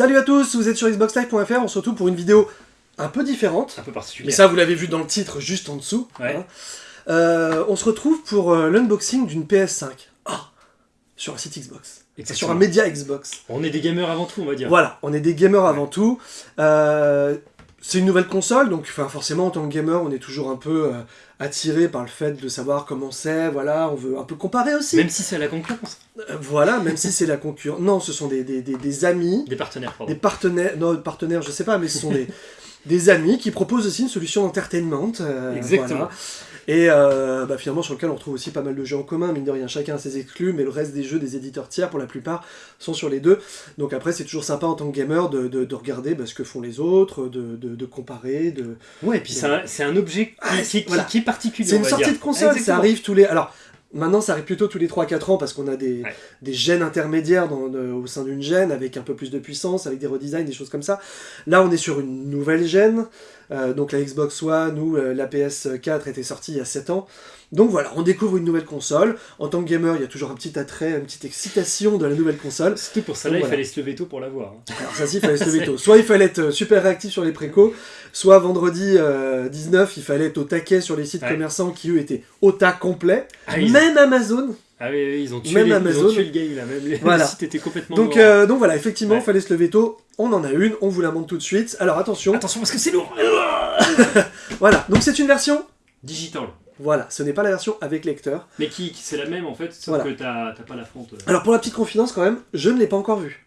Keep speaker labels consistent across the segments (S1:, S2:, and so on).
S1: Salut à tous, vous êtes sur xboxlive.fr, on se retrouve pour une vidéo un peu différente.
S2: Un peu
S1: Mais
S2: particulier.
S1: ça, vous l'avez vu dans le titre, juste en dessous.
S2: Ouais.
S1: hein. Euh, on se retrouve pour euh, l'unboxing d'une PS5. Ah Sur un site Xbox.
S2: Exactement.
S1: Sur un média Xbox.
S2: On est des gamers avant tout, on va dire.
S1: Voilà, on est des gamers avant tout. Euh, c'est une nouvelle console, donc forcément en tant que gamer, on est toujours un peu euh, attiré par le fait de savoir comment c'est, voilà, on veut un peu comparer aussi.
S2: Même si c'est la concurrence.
S1: Euh, voilà, même si c'est la concurrence. Non, ce sont des, des- des- des amis,
S2: Des partenaires, pardon.
S1: des partenaires, non, partenaires, je sais pas, mais ce sont des, des amis qui proposent aussi une solution d'entertainment. euh,
S2: Exactement.
S1: voilà. Et euh, bah, finalement, sur lequel on retrouve aussi pas mal de jeux en commun, mine de rien, chacun a ses exclus, mais le reste des jeux des éditeurs tiers, pour la plupart, sont sur les deux. Donc après, c'est toujours sympa en tant que gamer de, de- de regarder bah, ce que font les autres, de, comparer, de...
S2: Ouais, et puis c'est un, objet qui,
S1: Ah,
S2: qui- qui-
S1: voilà.
S2: qui est particulier.
S1: C'est une sortie
S2: dire.
S1: de console, ça
S2: Exactement.
S1: arrive tous les... Alors, maintenant, ça arrive plutôt tous les 3-4 ans, parce qu'on a des,
S2: Ouais.
S1: des gènes intermédiaires dans- de- au sein d'une gène, avec un peu plus de puissance, avec des redesigns, des choses comme ça. Là, on est sur une nouvelle gène, euh, donc la Xbox One ou euh, la PS4 était sortie il y a 7 ans. Donc voilà, on découvre une nouvelle console. En tant que gamer, il y a toujours un petit attrait, une petite excitation de la nouvelle console.
S2: Surtout pour ça, là, il fallait se lever tôt pour l'avoir. hein.
S1: Alors ça, si, il fallait se lever tôt. Soit il fallait être euh, super réactif sur les précos, soit vendredi euh, 19, il fallait être au taquet sur les sites
S2: Ouais.
S1: commerçants qui, eux, étaient au tas complet.
S2: Ah,
S1: Même Amazon.
S2: Ah oui, oui, ils ont tué,
S1: Même
S2: les- ils
S1: Amazon.
S2: ont tué le game là. Même les-
S1: Voilà.
S2: le site était complètement
S1: Donc,
S2: mort.
S1: euh, donc voilà, effectivement, il
S2: Ouais.
S1: fallait se lever tôt. On en a une, on vous la montre tout de suite. Alors attention,
S2: Attention parce que c'est lourd.
S1: voilà. Donc c'est une version.
S2: Digital.
S1: Voilà, ce n'est pas la version avec lecteur.
S2: Mais qui, qui- c'est la même en fait, sauf
S1: Voilà.
S2: que t'as pas la fronte.
S1: Alors pour la petite confidence quand même, je ne l'ai pas encore vue.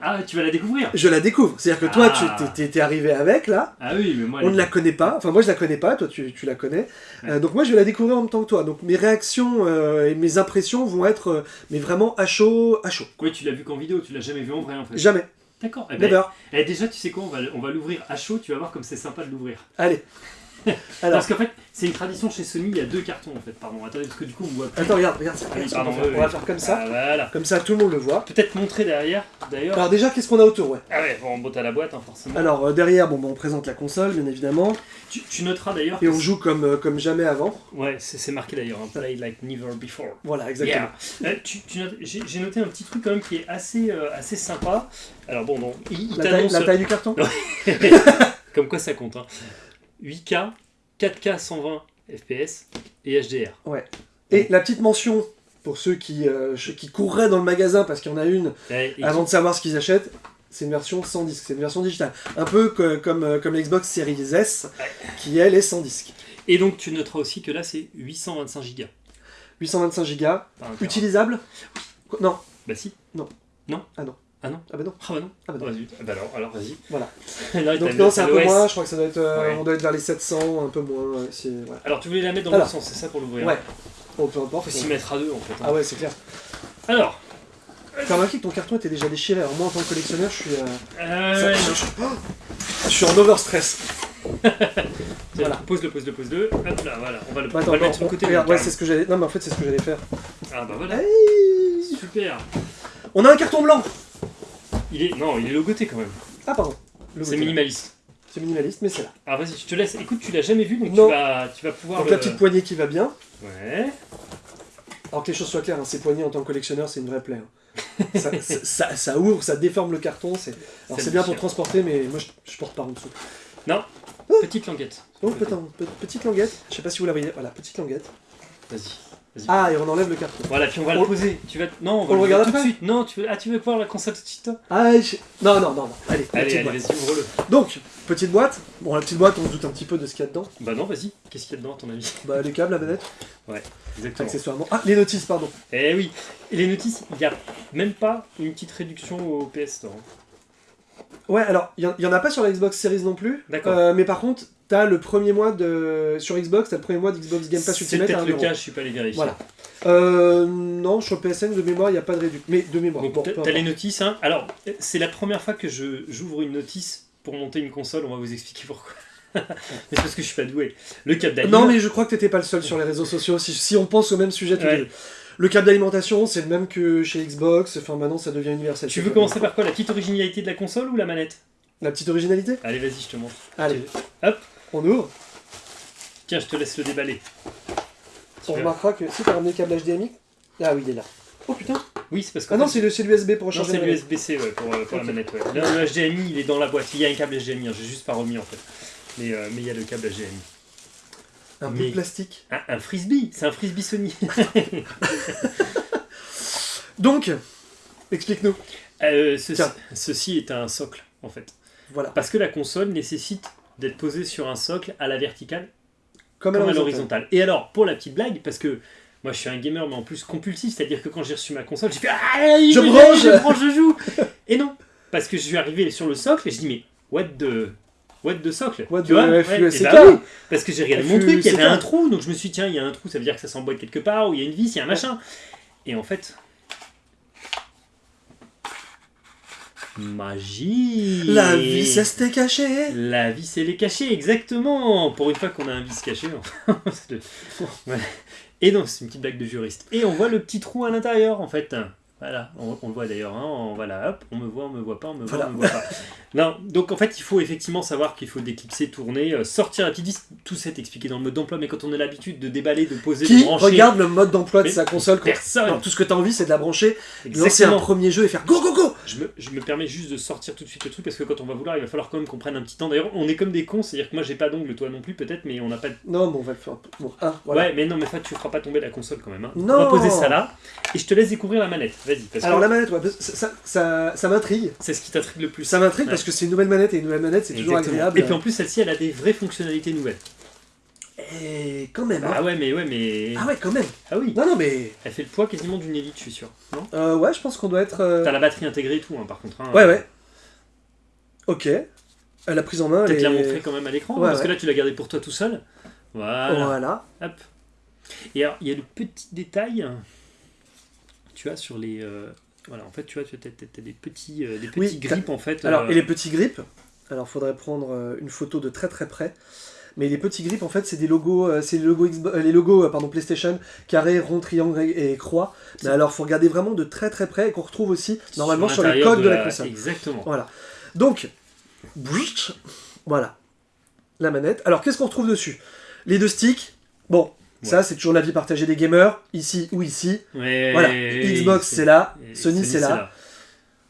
S2: Ah, tu vas la découvrir
S1: Je la découvre. C'est-à-dire que toi,
S2: Ah.
S1: tu t'es- t'es arrivé avec là.
S2: Ah oui, mais moi.
S1: On ne la connaît pas. Enfin, moi, je la connais pas. Toi, tu, tu la connais. Euh, donc moi, je vais la découvrir en même temps que toi. Donc mes réactions euh, et mes impressions vont être, euh, mais vraiment à chaud, à chaud.
S2: Ouais, tu l'as vu qu'en vidéo, tu l'as jamais vu en vrai en fait.
S1: Jamais.
S2: D'accord. Eh ben, eh, déjà, tu sais quoi, on va, on va l'ouvrir à chaud, tu vas voir comme c'est sympa de l'ouvrir.
S1: Allez. Alors,
S2: Parce qu'en fait, c'est une tradition chez Sony, il y a deux cartons en fait, pardon. Attendez, parce que du coup, on voit plus.
S1: attends, regarde, regarde.
S2: Oui,
S1: regarde ce qu'on
S2: pardon,
S1: va faire.
S2: oui,
S1: On va faire comme ça.
S2: Ah, voilà.
S1: Comme ça, tout le monde le voit.
S2: Peut-être montrer derrière, d'ailleurs.
S1: Alors déjà, qu'est-ce qu'on a autour, ouais?
S2: Ah ouais, bon, bon t'as la boîte, hein, forcément.
S1: Alors euh, derrière, bon, bah, on présente la console, bien évidemment,
S2: tu, tu noteras d'ailleurs.
S1: et on joue comme, euh, comme jamais avant.
S2: Ouais, c'est c'est marqué d'ailleurs, hein, play like never before.
S1: Voilà, exactement.
S2: Yeah. Euh, tu- tu notes- J'ai j'ai noté un petit truc quand même qui est assez, euh, assez sympa. Alors bon, il, il
S1: La taille,
S2: t'annonce.
S1: la taille du carton?
S2: Comme quoi ça compte. Hein. 8K, 4K 120 FPS et HDR.
S1: Et la petite mention pour ceux qui, euh, ch- qui courraient dans le magasin parce qu'il y en a une avant de savoir ce qu'ils achètent, c'est une version sans disque, c'est une version digitale. Un peu que- comme, euh, comme l'Xbox Series S, qui elle est sans disque.
S2: Et donc tu noteras aussi que là c'est 825 Go.
S1: 825 Go, utilisable? Non.
S2: Bah si.
S1: Non.
S2: Non?
S1: Ah non.
S2: Ah non
S1: Ah bah non.
S2: Ah bah non.
S1: Ah bah non.
S2: Vas-y. Ah bah alors, alors vas-y.
S1: Voilà.
S2: Là,
S1: Donc non,
S2: le-
S1: c'est un peu moins, je crois que ça doit être, euh,
S2: Ouais.
S1: on doit être vers les 700, un peu moins. ouais, voilà.
S2: Alors tu voulais la mettre dans
S1: Alors.
S2: le sens, c'est ça pour l'ouvrir
S1: Ouais. Bon, peu importe.
S2: Faut s'y mettre à deux en fait. hein.
S1: Ah ouais, c'est clair.
S2: Alors.
S1: T'as remarqué que ton carton était déjà déchiré. Alors moi, en tant que collectionneur, je suis, euh,
S2: Euh,
S1: ça-
S2: ouais,
S1: je, je- oh je suis en overstress. Voilà.
S2: Pose-le, pose-le, pose-le. Hop là, voilà. On va le,
S1: Bah,
S2: on va le
S1: non,
S2: mettre sur le côté.
S1: regarde,
S2: le
S1: ouais, c'est ce que j'allais. Non, mais en fait, c'est ce que j'allais faire.
S2: Ah bah voilà.
S1: Hey
S2: Super.
S1: On a un carton blanc.
S2: Il est non, il est logoté quand même.
S1: Ah pardon.
S2: C'est minimaliste.
S1: C'est minimaliste, mais c'est là.
S2: Alors vas-y, je te laisse. Écoute, tu l'as jamais vu, donc
S1: Non.
S2: tu vas, tu vas pouvoir.
S1: Donc
S2: le-
S1: la petite poignée qui va bien.
S2: Ouais.
S1: Alors que les choses soient claires, hein, ces poignées en tant que collectionneur, c'est une vraie plaie. hein. ça, ça- ça- ça ouvre, ça déforme le carton. C'est alors
S2: Ça
S1: c'est bien pour transporter, mais moi je, je porte par en dessous.
S2: Petite languette.
S1: Donc putain, pe- petite languette. Je sais pas si vous la voyez. Voilà, petite languette.
S2: Vas-y.
S1: Ah, et on enlève le carton.
S2: Voilà, puis on va
S1: On-
S2: le poser. Tu vas. Non, on va
S1: on le regarde
S2: tout de suite. Non, tu veux. Ah, tu veux voir la console tout de suite toi
S1: Ah, je- non, non, non, non. Allez,
S2: Allez, allez, vas-y, ouvre-le.
S1: Donc, petite boîte. Bon, la petite boîte, on se doute un petit peu de ce qu'il y a dedans.
S2: Bah non, vas-y. Qu'est-ce qu'il y a dedans à ton avis?
S1: Bah, les câbles, la manette,
S2: Exactement.
S1: accessoirement. Ah, les notices, pardon.
S2: Eh oui. Et les notices, il n'y a même pas une petite réduction au PS Store. hein.
S1: Ouais, alors, il y, en a pas sur la Xbox Series non plus.
S2: D'accord.
S1: Euh, mais par contre, t'as le premier mois de. Sur Xbox, t'as le premier mois d'Xbox Game Pass
S2: C'est
S1: Ultimate à
S2: peut-être
S1: 1
S2: le
S1: euro.
S2: cas, je suis pas allé vérifier.
S1: Voilà. Euh, non, sur PSN de mémoire, il n'y a pas de réduction. Mais de mémoire. Bon,
S2: t'as les notices. Hein. Alors, c'est la première fois que je j'ouvre une notice pour monter une console. On va vous expliquer pourquoi. mais c'est parce que je suis pas doué. Le câble d'alim.
S1: Non, mais je crois que t'étais pas le seul sur les réseaux sociaux. Si, si on pense au même sujet
S2: Ouais.
S1: Le câble d'alimentation, c'est le même que chez Xbox. Enfin, maintenant, ça devient universel.
S2: Tu veux commencer par quoi? La petite originalité de la console ou la manette?
S1: La petite originalité?
S2: Allez, vas-y, je te montre.
S1: Allez.
S2: Hop.
S1: On ouvre.
S2: Tiens, je te laisse le déballer.
S1: On remarquera que si t'as ramené le câble HDMI. Ah oui, il est là. Oh putain
S2: Oui, c'est parce que
S1: Ah non, c'est le- c'est l'USB pour
S2: non,
S1: recharger
S2: c'est
S1: la manette.
S2: l'USB-C ouais, pour, euh, pour la manette. Ouais. Le, le HDMI, il est dans la boîte. Il y a un câble HDMI, hein, j'ai juste pas remis en fait. Mais euh, mais il y a le câble HDMI.
S1: Un peu de plastique.
S2: Un, un frisbee, c'est un frisbee Sony.
S1: Donc, explique-nous.
S2: Euh, ceci, ceci est un socle en fait.
S1: Voilà.
S2: Parce que la console nécessite d'être posée sur un socle à la verticale
S1: Comme,
S2: comme à
S1: l'horizontale.
S2: Et alors, pour la petite blague, parce que moi je suis un gamer, mais en plus compulsif, c'est-à-dire que quand j'ai reçu ma console, j'ai fait Ah,
S1: Je
S2: je
S1: branche
S2: je branche, je joue Et non Parce que je suis arrivé sur le socle et je dis Mais what the. What the socle?
S1: What
S2: Tu vois?
S1: FUSK.
S2: Et bah oui, Parce que j'ai regardé mon truc, il y avait un trou, donc je me suis dit Tiens, il y a un trou, ça veut dire que ça s'emboîte quelque part, ou il y a une vis, il y a un machin. Et en fait. Magie
S1: La vis, elle s'était cachée.
S2: La vis, elle est cachée, exactement Pour une fois qu'on a un vis caché. c'est. Et donc, c'est une petite blague de juriste. Et on voit le petit trou à l'intérieur, en fait. Voilà, on, on le voit d'ailleurs. Hein, on, voilà, hop, on me voit, on me voit pas, on me voit,
S1: Voilà.
S2: on me voit pas. Non, donc en fait, il faut effectivement savoir qu'il faut déclipser, tourner, euh, sortir la petite vis. Tout ça est expliqué dans le mode d'emploi, mais quand on a l'habitude de déballer, de poser, de brancher,
S1: regarde le mode d'emploi de sa console quand
S2: personne.
S1: Non, tout ce que t'as envie, c'est de la brancher, lancer un premier jeu et faire go go go
S2: Je me, je me permets juste de sortir tout de suite le truc parce que quand on va vouloir, il va falloir quand même qu'on prenne un petit temps. D'ailleurs, on est comme des cons, c'est-à-dire que moi j'ai pas d'ongle, toi non plus peut-être, mais on n'a pas de
S1: Non, bon, on va le faire. Bon, un, voilà.
S2: Ouais, mais non, mais ça, tu feras pas tomber la console quand même. hein.
S1: Non.
S2: On va poser ça là, et je te laisse découvrir la manette. Vas-y,
S1: Alors
S2: que
S1: la manette, ouais, ça, ça, ça, ça m'intrigue.
S2: c'est ce qui t'intrigue le plus.
S1: Ça m'intrigue
S2: Ouais.
S1: parce que c'est une nouvelle manette et une nouvelle manette, c'est toujours agréable.
S2: Et puis en plus, celle-ci, elle a des vraies fonctionnalités nouvelles.
S1: Et quand même. hein.
S2: Ah ouais, mais ouais, mais.
S1: Ah ouais, quand même.
S2: Ah oui,
S1: Non, non, mais.
S2: elle fait le poids quasiment d'une élite, je suis sûr. Non?
S1: Euh, ouais, je pense qu'on doit être. euh,
S2: T'as la batterie intégrée et tout, hein, par contre. hein.
S1: Ouais, ouais. Ok. La prise en main,
S2: Peut-être la
S1: est-
S2: montrer quand même à l'écran,
S1: Ouais,
S2: parce que là, tu l'as gardé pour toi tout seul. Voilà.
S1: Voilà.
S2: Hop. Et alors, il y a le petit détail, tu vois, sur les. euh, Voilà, en fait, tu vois, tu as, des petits, euh, des petits
S1: Oui,
S2: grips, en fait.
S1: Alors, et les petits grips, alors faudrait prendre une photo de très très près. Mais les petits grips, en fait, c'est des logos, euh, c'est les logos, Xbox- euh, les logos euh, pardon, PlayStation, carré, rond, triangle et, et croix. Mais alors, faut regarder vraiment de très très près et qu'on retrouve aussi normalement sur, les codes de, la
S2: la
S1: console.
S2: Exactement.
S1: Voilà. Donc, voilà, la manette. Alors, qu'est-ce qu'on retrouve dessus? Les deux sticks. Bon, ça, c'est toujours l'avis partagé des gamers, ici ou ici.
S2: Ouais,
S1: Voilà, Xbox
S2: c'est-
S1: là, Sony c'est là.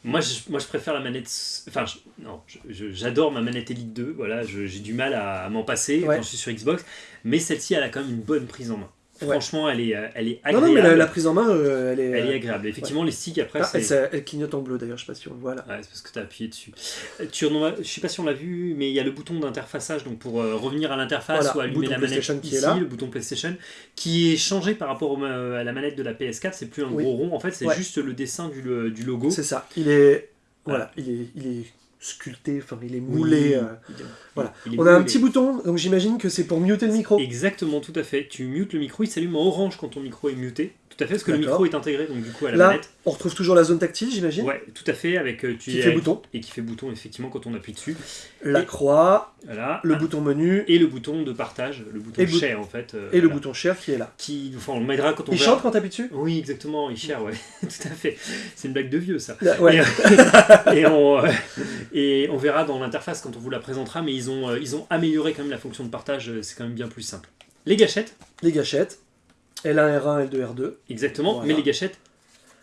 S2: Moi je, moi, je préfère la manette. Enfin, je- non, j'adore ma manette Elite 2. Voilà, j'ai du mal à, à m'en passer
S1: Ouais.
S2: quand je suis sur Xbox. Mais celle-ci, elle a quand même une bonne prise en main.
S1: Ouais.
S2: Franchement, elle est, euh, elle est
S1: Non,
S2: agréable.
S1: non, mais la, la prise en main, euh, elle est.
S2: Elle est
S1: euh,
S2: agréable. Effectivement, les sticks après,
S1: ah, elle, clignote en bleu d'ailleurs, je sais pas si on le voit là.
S2: Ouais, c'est parce que tu as appuyé dessus. Euh, Tu en je sais pas si on l'a vu, mais il y a le bouton d'interfaçage donc pour euh, revenir à l'interface
S1: Voilà,
S2: ou allumer la manette
S1: PlayStation qui est
S2: ici,
S1: là.
S2: le bouton PlayStation, qui est changé par rapport au à la manette de la PS4. C'est plus un
S1: Oui.
S2: gros rond, en fait, c'est juste le dessin du, logo.
S1: C'est ça. Il est.
S2: Voilà.
S1: Voilà, il est, il est sculpté, enfin, il est
S2: Oui,
S1: moulé. euh, voilà.
S2: est
S1: On a un petit bouton, donc j'imagine que c'est pour muter le micro.
S2: Exactement, tout à fait. Tu mutes le micro, il s'allume en orange quand ton micro est muté. Tout à fait, parce que le micro est intégré donc du coup à la
S1: Là,
S2: manette.
S1: on retrouve toujours la zone tactile, j'imagine.
S2: Ouais, tout à fait, avec euh, tu
S1: Qui fait bouton.
S2: et qui fait bouton effectivement quand on appuie dessus.
S1: La
S2: Et-
S1: croix,
S2: Voilà.
S1: le bouton menu
S2: et le bouton de partage, le bouton
S1: bout-
S2: share en fait. euh,
S1: et le bouton share qui est là.
S2: Qui, enfin, on le mettra quand on
S1: Il
S2: verra-
S1: chante quand t'appuies dessus?
S2: Oui, exactement, il share, ouais, tout à fait. C'est une blague de vieux ça.
S1: Ouais.
S2: Et, et on, euh, et on verra dans l'interface quand on vous la présentera, mais ils ont, euh, ils ont amélioré quand même la fonction de partage, euh, c'est quand même bien plus simple. Les gâchettes,
S1: Les gâchettes. L1, R1, L2, R2.
S2: exactement,
S1: Voilà.
S2: mais les gâchettes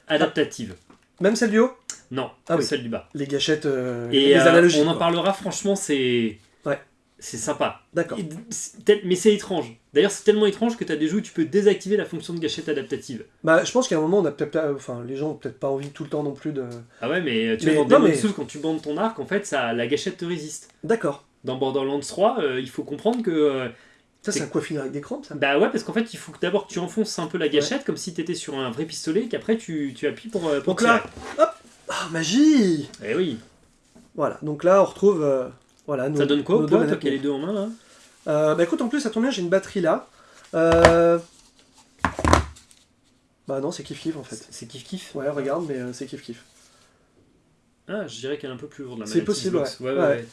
S2: adaptatives.
S1: Même celle du haut?
S2: Non,
S1: Ah oui.
S2: celle du bas.
S1: Les gâchettes, euh,
S2: Et
S1: les
S2: euh,
S1: analogiques.
S2: on en
S1: quoi.
S2: parlera, franchement, c'est. C'est sympa.
S1: D'accord.
S2: Et Mais c'est étrange. D'ailleurs, c'est tellement étrange que tu as des jeux où tu peux désactiver la fonction de gâchette adaptative.
S1: Bah, je pense qu'à un moment, on a peut-être, pas- enfin, les gens ont peut-être pas envie tout le temps non plus de.
S2: Ah ouais, mais tu
S1: Mais-
S2: vois, dans
S1: non, mais-
S2: Souls, quand tu bandes ton arc, en fait, ça, la gâchette te résiste.
S1: D'accord.
S2: Dans Borderlands 3, euh, il faut comprendre que. euh,
S1: Ça, c'est un quoi finir avec des crampes, ça?
S2: Bah ouais, parce qu'en fait, il faut que d'abord tu enfonces un peu la gâchette comme si tu étais sur un vrai pistolet, qu'après tu, tu appuies pour, euh, pour
S1: Donc là,
S2: tirer.
S1: Ah, magie
S2: Eh oui.
S1: Voilà, donc là, on retrouve. Euh, voilà, nos-
S2: Ça donne quoi au poids, toi qui as les deux en main là?
S1: Euh, bah écoute, en plus, ça tombe bien, j'ai une batterie là. Euh... Bah non, c'est kiff kiff en fait.
S2: C'est kiff kiff
S1: Ouais, regarde, mais euh, c'est kiff kiff.
S2: Ah, je dirais qu'elle est un peu plus lourde la
S1: C'est possible, ouais.
S2: Ouais, ouais,
S1: Ouais.
S2: ouais.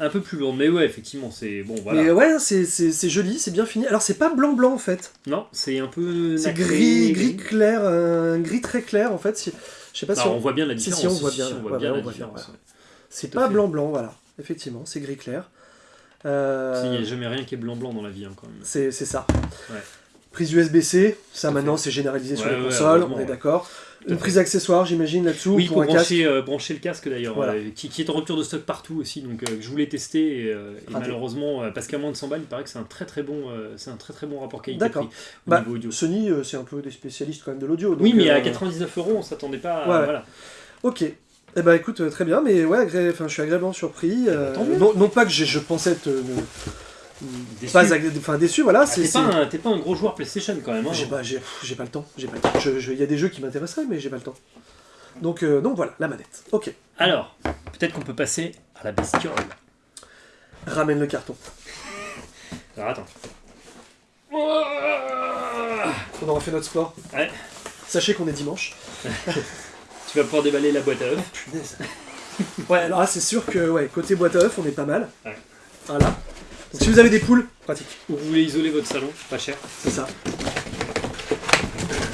S2: Un peu plus lourde, mais ouais, effectivement, c'est bon, voilà.
S1: Mais ouais, c'est- c'est c'est joli, c'est bien fini. Alors, c'est pas blanc-blanc en fait.
S2: Non, c'est un peu.
S1: C'est gris, gris clair, un gris très clair en fait. Si- Je sais pas si
S2: on
S1: on-
S2: voit bien la
S1: si,
S2: différence.
S1: si, on voit bien,
S2: on voit
S1: ouais,
S2: bien la différence.
S1: C'est pas blanc-blanc, voilà. Effectivement, c'est gris clair. Euh,
S2: Il n'y a jamais rien qui est blanc-blanc dans la vie, hein, quand même.
S1: C'est ça.
S2: Ouais.
S1: Prise USB-C, ça maintenant c'est généralisé sur les
S2: ouais,
S1: consoles, on est d'accord. Une prise accessoire, j'imagine, là-dessous,
S2: Oui,
S1: pour,
S2: pour
S1: un casque.
S2: brancher, euh, brancher le casque d'ailleurs,
S1: Voilà.
S2: euh, qui, qui est en rupture de stock partout aussi, donc euh, je voulais tester et, euh, et malheureusement, parce qu'à moins de 100 balles, il paraît que c'est un très très bon, c'est un très très bon rapport qualité-prix
S1: D'accord. Bah. Sony, c'est un peu des spécialistes quand même de l'audio.
S2: Oui, mais à
S1: euh,
S2: 99 euros, on s'attendait pas. à- voilà.
S1: Ok. Eh ben écoute, euh, très bien, mais ouais, agré- enfin, je suis agréablement surpris. euh,
S2: tant mieux.
S1: non, non pas que je pensais être euh,
S2: Déçu.
S1: pas agré- enfin, déçu, voilà.
S2: Ah, T'es pas, un- t'es pas un gros joueur PlayStation quand même. hein.
S1: J'ai pas, pas le temps. J'ai pas le temps. Je- je- Il y a des jeux qui m'intéresseraient, mais j'ai pas le temps. Donc, euh, donc voilà, la manette. Ok.
S2: Alors, peut-être qu'on peut passer à la bestiole.
S1: Ramène le carton.
S2: Alors attends.
S1: On aura fait notre sport.
S2: Ouais.
S1: Sachez qu'on est dimanche.
S2: Tu vas pouvoir déballer la boîte à œufs.
S1: Punaise. ouais, alors là, c'est sûr que ouais, côté boîte à œufs, on est pas mal.
S2: Ouais.
S1: Voilà. Donc, si vous avez des poules, pratique.
S2: Ou vous voulez isoler votre salon, pas cher.
S1: C'est ça.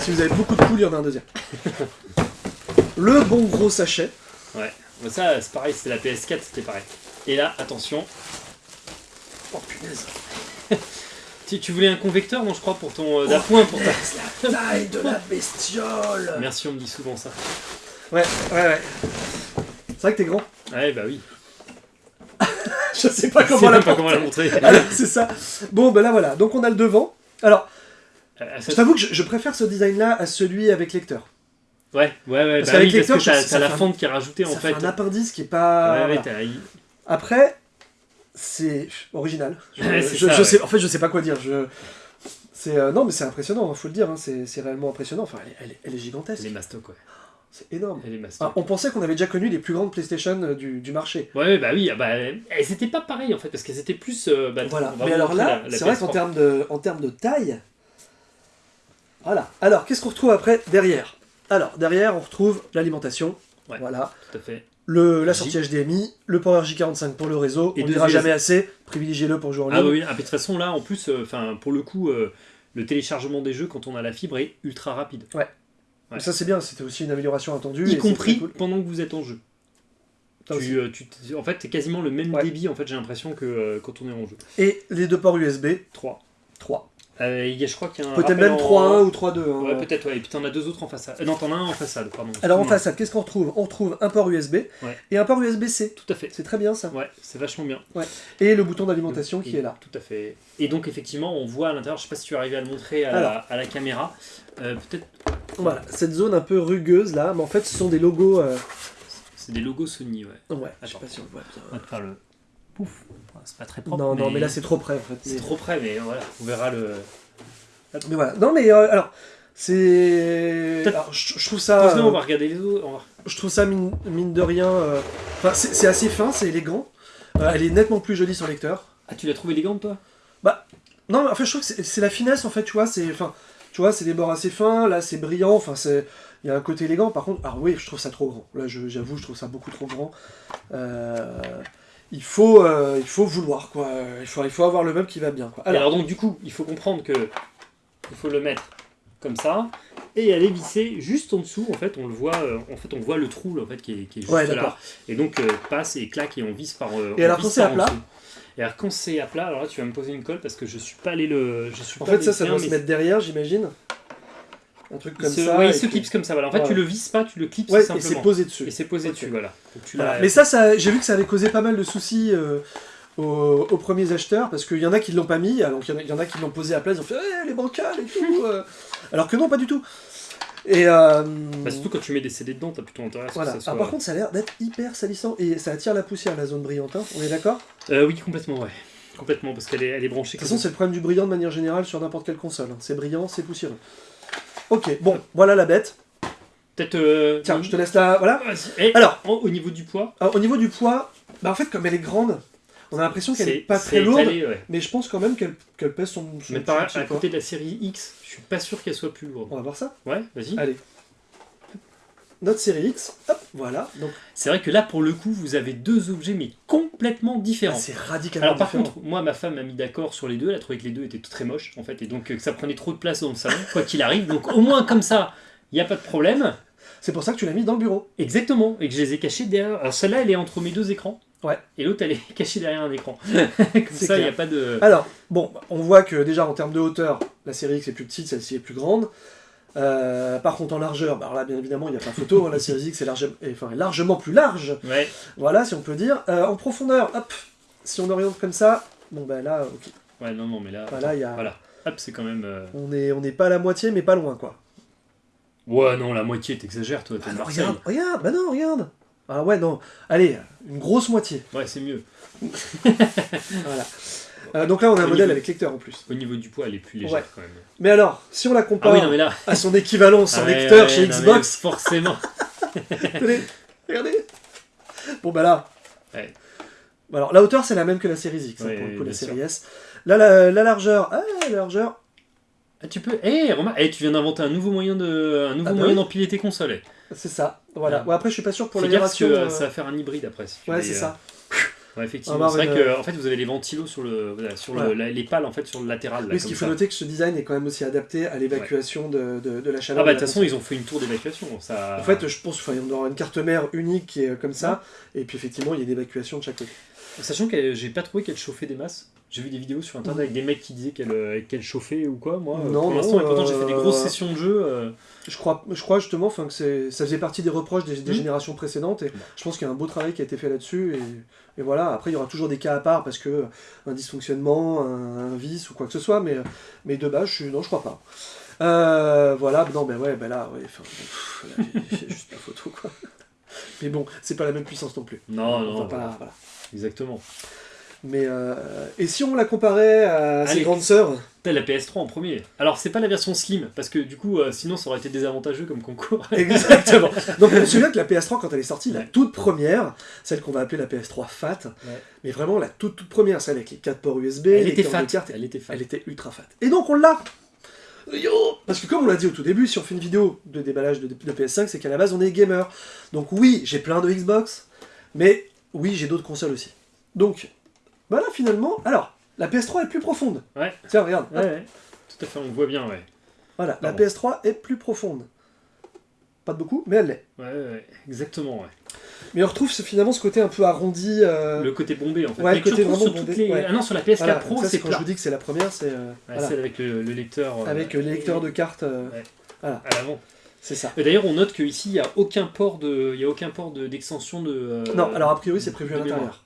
S1: Si vous avez beaucoup de poules, il y en a un deuxième. Le bon gros sachet.
S2: Ouais. Ça, c'est pareil, c'était la PS4, c'était pareil. Et là, attention.
S1: Oh punaise.
S2: Tu, tu voulais un convecteur, non, je crois, pour ton. euh, d'appoint pour ta.
S1: La taille de la bestiole.
S2: Merci, on me dit souvent ça.
S1: Ouais, ouais, ouais. C'est vrai que t'es grand.
S2: Ouais, bah oui.
S1: Je sais pas comment la
S2: pas comment la montrer.
S1: C'est ça. Bon, ben là voilà. Donc on a le devant. Alors,
S2: Euh, ça-
S1: je t'avoue que je, je préfère ce design-là à celui avec lecteur.
S2: Ouais, ouais, ouais.
S1: Parce
S2: bah
S1: qu'avec
S2: oui,
S1: lecteur,
S2: t'as, la
S1: un-
S2: fente qui est rajoutée en fait.
S1: fait un appendice qui est pas.
S2: Ouais, ouais,
S1: voilà. Après, c'est original. Je,
S2: Ouais, c'est
S1: je-
S2: ça,
S1: je
S2: ouais.
S1: sais, en fait, je sais pas quoi dire. Je... C'est euh, non, mais c'est impressionnant. il faut le dire. hein, C'est réellement impressionnant. Enfin, elle, est- elle est- elle est gigantesque.
S2: Elle est mastoc, ouais.
S1: C'est énorme. Ah, on pensait qu'on avait déjà connu les plus grandes PlayStation euh, du, du marché.
S2: Ouais, ouais, bah oui, ah bah, elles étaient pas pareilles en fait, parce qu'elles étaient plus. euh, bah,
S1: Voilà. Mais alors là, c'est vrai
S2: PS3.
S1: qu'en termes de, en termes de taille. Voilà. Alors, qu'est-ce qu'on retrouve après derrière? Alors, derrière, on retrouve l'alimentation.
S2: Ouais.
S1: Voilà.
S2: Tout à fait.
S1: Le, la
S2: J.
S1: sortie HDMI, le Power J45 pour le réseau.
S2: Et
S1: on
S2: deux
S1: dira jamais assez. Privilégiez-le pour jouer en ligne.
S2: Ah bah oui, ah, mais de toute façon là, en plus, euh, pour le coup, euh, le téléchargement des jeux quand on a la fibre est ultra rapide.
S1: Donc Ça, c'est bien. C'était aussi une amélioration attendue.
S2: Y compris
S1: cool.
S2: pendant que vous êtes en jeu. Tu, euh, tu en fait, c'est quasiment le même
S1: Ouais.
S2: débit, en fait, j'ai l'impression que euh, quand on est en jeu.
S1: Et les deux ports USB,
S2: 3.
S1: 3.
S2: Euh, il y a- je crois qu'il y a un.
S1: Peut-être même
S2: en-
S1: 3.1 ou 3.2. hein.
S2: Ouais, peut-être, ouais. Et puis t'en as deux autres en façade. Euh, non, t'en as un en façade, pardon.
S1: Alors en façade, qu'est-ce qu'on retrouve? On retrouve un port USB
S2: Ouais.
S1: et un port USB-C.
S2: Tout à fait.
S1: C'est très bien ça.
S2: Ouais, c'est vachement bien.
S1: Et le bouton d'alimentation qui est là.
S2: Tout à fait. Et donc, effectivement, on voit à l'intérieur, je sais pas si tu es arrivé à le montrer à, la,
S1: Alors.
S2: à la caméra, euh, peut-être
S1: Voilà, cette zone un peu rugueuse là, mais en fait ce sont des logos. euh,
S2: c'est des logos Sony, ouais.
S1: Ouais, je sais
S2: Attends.
S1: pas si on voit bien.
S2: On va te faire le. Pouf C'est pas très propre.
S1: Non, non, mais là c'est trop près en fait.
S2: C'est
S1: Mais,
S2: trop près, mais voilà, on verra le.
S1: mais voilà. Non, mais euh, alors, c'est. Je, je trouve ça.
S2: Pose-le, on
S1: euh,
S2: va regarder les autres. va-
S1: je trouve ça mine, mine de rien. euh, Enfin, c'est assez fin, c'est élégant. Euh, elle est nettement plus jolie sur lecteur.
S2: Ah, tu l'as trouvé élégante, toi?
S1: Non, mais en fait, je trouve que c'est- la finesse en fait, tu vois. C'est. Enfin, tu vois, c'est des bords assez fins, là c'est brillant, enfin, c'est. Il y a un côté élégant, par contre, alors oui, je trouve ça trop grand. Là, je- j'avoue, je trouve ça beaucoup trop grand. Euh, il, faut, euh, il faut vouloir, quoi. Il faut, il faut avoir le meuble qui va bien, quoi.
S2: alors,
S1: Alors,
S2: donc, du coup, il faut comprendre que. Il faut le mettre comme ça. Et elle est vissée juste en dessous, en fait, on le voit, euh, en fait, on voit le trou là, en fait, qui est, qui est juste
S1: Ouais,
S2: là. Et donc, euh, passe et claque et on visse par.
S1: Et
S2: on
S1: alors, quand c'est à plat.
S2: Et alors, quand c'est à plat, alors là, tu vas me poser une colle parce que je suis pas allé le. Je suis
S1: en
S2: pas
S1: fait, ça, ça doit se mettre derrière, j'imagine. Un truc comme
S2: se-
S1: ça.
S2: ouais,
S1: et
S2: il se
S1: puis-
S2: clipse comme ça, voilà. En fait,
S1: Voilà.
S2: tu le visses pas, tu le clipses
S1: Ouais, et
S2: simplement.
S1: c'est posé dessus.
S2: Et c'est posé dessus, voilà. Donc, tu
S1: Voilà.
S2: l'as-
S1: Mais ça, ça j'ai vu que ça avait causé pas mal de soucis euh, aux, aux premiers acheteurs, parce qu'il y en a qui l'ont pas mis, alors il y en a- il y, en a qui l'ont posé à place, ils ont fait Eh, les bancales et tout euh. Alors que non, pas du tout. Et euh,
S2: Bah, surtout quand tu mets des CD dedans, t'as plutôt intérêt à ce
S1: voilà.
S2: que ça soit.
S1: Alors, par contre, ça a l'air d'être hyper salissant et ça attire la poussière, la zone brillante, hein. on est d'accord?
S2: Euh, oui, complètement, ouais. Complètement, parce qu'elle est, elle est branchée.
S1: De toute façon, c'est le problème du brillant de manière générale sur n'importe quelle console. hein. C'est brillant, c'est poussiéreux. Ok, bon, voilà la bête.
S2: Peut-être. euh,
S1: Tiens, je te laisse là. Voilà.
S2: Et
S1: Alors.
S2: en- au niveau du poids,
S1: Alors, au niveau du poids, bah, en fait, comme elle est grande, on a l'impression qu'elle
S2: c'est
S1: est pas très lourde,
S2: étalé, ouais.
S1: mais je pense quand même qu'elle pèse son, son
S2: Mais par, à
S1: poids.
S2: côté de la série X, je suis pas sûr qu'elle soit plus lourde.
S1: On va voir ça.
S2: Ouais, vas-y.
S1: Allez. Notre série X, hop, voilà. Donc,
S2: C'est vrai que là, pour le coup, vous avez deux objets, mais complètement différents.
S1: c'est radicalement
S2: Alors par
S1: différent.
S2: contre, moi ma femme m'a mis d'accord sur les deux, elle a trouvé que les deux étaient très moches en fait, et donc euh, que ça prenait trop de place dans le salon, quoi qu'il arrive. Donc au moins comme ça, il n'y a pas de problème.
S1: C'est pour ça que tu l'as mis dans le bureau.
S2: Exactement, et que je les ai cachés derrière. Alors celle-là, elle est entre mes deux écrans.
S1: Ouais.
S2: Et l'autre, elle est cachée derrière un écran. Comme ça, il n'y a pas de.
S1: Alors, bon, on voit que déjà en termes de hauteur, la série X est plus petite, celle-ci est plus grande. Euh, par contre, en largeur, bah alors là, bien évidemment, il n'y a pas photo. hein, la série X est, large- enfin, largement plus large.
S2: Ouais.
S1: Voilà, si on peut dire. Euh, en profondeur, hop, si on oriente comme ça, bon, bah là, ok.
S2: Ouais, non, non, mais là.
S1: Y a-
S2: Voilà. Hop, c'est quand même. euh,
S1: On n'est on pas à la moitié, mais pas loin, quoi.
S2: Ouais, non, la moitié, t'exagères, toi, t'es
S1: Ah non,
S2: Marseille.
S1: regarde, regarde, bah non, regarde. Ah ouais, non. Allez, une grosse moitié.
S2: Ouais, c'est mieux.
S1: Voilà. Euh, donc là, on a un
S2: Au
S1: modèle
S2: niveau-
S1: avec lecteur en plus.
S2: Au niveau du poids, elle est plus légère
S1: Ouais.
S2: quand même.
S1: Mais alors, si on la
S2: Ah
S1: compare
S2: oui, non, mais là.
S1: à son équivalent sans
S2: Ah ouais,
S1: lecteur
S2: ouais,
S1: chez
S2: non, mais
S1: Xbox,
S2: Forcément.
S1: Tenez, regardez. Bon bah là.
S2: Ouais.
S1: Alors la hauteur c'est la même que la série X, hein,
S2: Ouais,
S1: pour le coup, la
S2: bien
S1: série S. Là la, la largeur, ah la largeur,
S2: Ah, tu peux. Eh, remarque, eh, tu viens d'inventer un nouveau moyen de, un nouveau
S1: Ah bah
S2: moyen
S1: oui.
S2: d'empiler tes consoles. eh.
S1: c'est ça. Voilà.
S2: Ah.
S1: Ouais, après je suis pas sûr pour
S2: Fais
S1: la
S2: gaffe parce que
S1: vibration.
S2: euh,
S1: euh,
S2: ça va faire un hybride après. si tu
S1: Ouais c'est
S2: euh,
S1: ça.
S2: Ouais, effectivement. C'est vrai
S1: avoir
S2: que en fait vous avez les ventilos sur le, sur le- les pales en fait sur le latéral. Là,
S1: Oui, ce qu'il faut
S2: ça.
S1: noter que ce design est quand même aussi adapté à l'évacuation de, de, de la chaleur.
S2: Ah bah de toute façon ils ont fait une tour d'évacuation. Ça.
S1: En fait, je pense qu'il y aura une carte mère unique qui est comme ça, et puis effectivement, il y a une évacuation de chaque côté.
S2: Sachant que j'ai pas trouvé qu'elle chauffait des masses. J'ai vu des vidéos sur internet avec des mecs qui disaient qu'elle euh, chauffait ou quoi. Moi, euh,
S1: Non,
S2: pour l'instant, et pourtant j'ai fait des
S1: euh,
S2: grosses sessions de jeu. euh,
S1: Je crois, je crois justement que ça faisait partie des reproches des, des
S2: Mhm.
S1: générations précédentes, et je pense qu'il y a un beau travail qui a été fait là-dessus, et, et voilà, après il y aura toujours des cas à part, parce que euh, un dysfonctionnement, un, un vice ou quoi que ce soit, mais, euh, mais de base, je suis, non, je crois pas. Euh, voilà, non, mais ouais, ben là, ouais, pff, là, j'ai- j'ai juste la photo, quoi. Mais bon, c'est pas la même puissance non plus.
S2: Non,
S1: On
S2: non,
S1: pas-
S2: voilà. exactement.
S1: Mais, euh, et si on la comparait à ses
S2: Allez.
S1: grandes sœurs
S2: T'as la PS3 en premier. Alors c'est pas la version slim parce que du coup euh, sinon ça aurait été désavantageux comme concours.
S1: Exactement. Donc on se souvient que la PS3 quand elle est sortie, la toute première, celle qu'on va appeler la PS3 FAT, mais vraiment la toute toute première, celle avec les 4 ports USB,
S2: Elle
S1: les
S2: était fat. Elle était fat.
S1: elle était ultra fat. Et donc on l'a Yo Parce que comme on l'a dit au tout début, si on fait une vidéo de déballage de, de PS5, c'est qu'à la base on est gamer. Donc oui, j'ai plein de Xbox, mais oui, j'ai d'autres consoles aussi. Donc, voilà finalement. Alors, la PS3 est plus profonde.
S2: Ouais.
S1: Tiens, regarde.
S2: Ouais, ouais. Tout à fait, on voit bien, ouais.
S1: Voilà, la
S2: Pardon.
S1: PS3 est plus profonde. Pas de beaucoup, mais elle l'est.
S2: Ouais, ouais, exactement, ouais.
S1: Mais on retrouve finalement ce côté un peu arrondi. euh,
S2: Le côté bombé en fait.
S1: ouais, le côté vraiment
S2: sur
S1: bombé,
S2: les...
S1: ouais.
S2: Ah non, sur la PS4
S1: voilà,
S2: Pro, c'est
S1: quand je vous dis que c'est la première, c'est euh, voilà.
S2: Celle avec le, le lecteur. euh,
S1: avec euh, les lecteurs de cartes. Voilà,
S2: À l'avant.
S1: c'est ça.
S2: Et D'ailleurs, on note qu'ici, il n'y a aucun port de, il y a aucun port de- d'extension de. euh,
S1: non, alors a priori c'est prévu à
S2: de
S1: l'intérieur.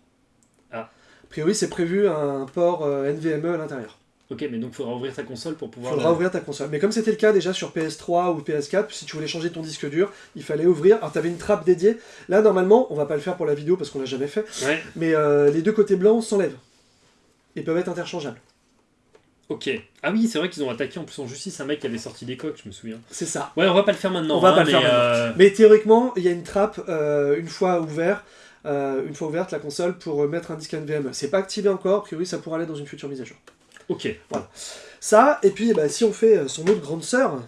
S1: A priori c'est prévu un port euh, NVMe à l'intérieur.
S2: Ok, mais donc il faudra ouvrir ta console pour
S1: Il
S2: pouvoir.
S1: faudra
S2: la-
S1: ouvrir ta console. Mais comme c'était le cas déjà sur PS3 ou PS4, si tu voulais changer ton disque dur, il fallait ouvrir. Alors tu avais une trappe dédiée. Là normalement, on va pas le faire pour la vidéo parce qu'on l'a jamais fait,
S2: Ouais.
S1: mais euh, les deux côtés blancs s'enlèvent. Ils peuvent être interchangeables.
S2: Ok. Ah oui, c'est vrai qu'ils ont attaqué en plus en justice un mec qui avait sorti des coques, je me souviens.
S1: C'est ça.
S2: Ouais, on va pas le faire maintenant.
S1: On va
S2: hein,
S1: pas le faire
S2: euh,
S1: Mais théoriquement, il y a une trappe euh, une fois ouvert, euh, une fois ouverte la console pour mettre un disque NVMe. C'est pas activé encore, a priori ça pourra aller dans une future mise à jour.
S2: Ok.
S1: Ça, et puis bah, si on fait euh, son autre grande sœur,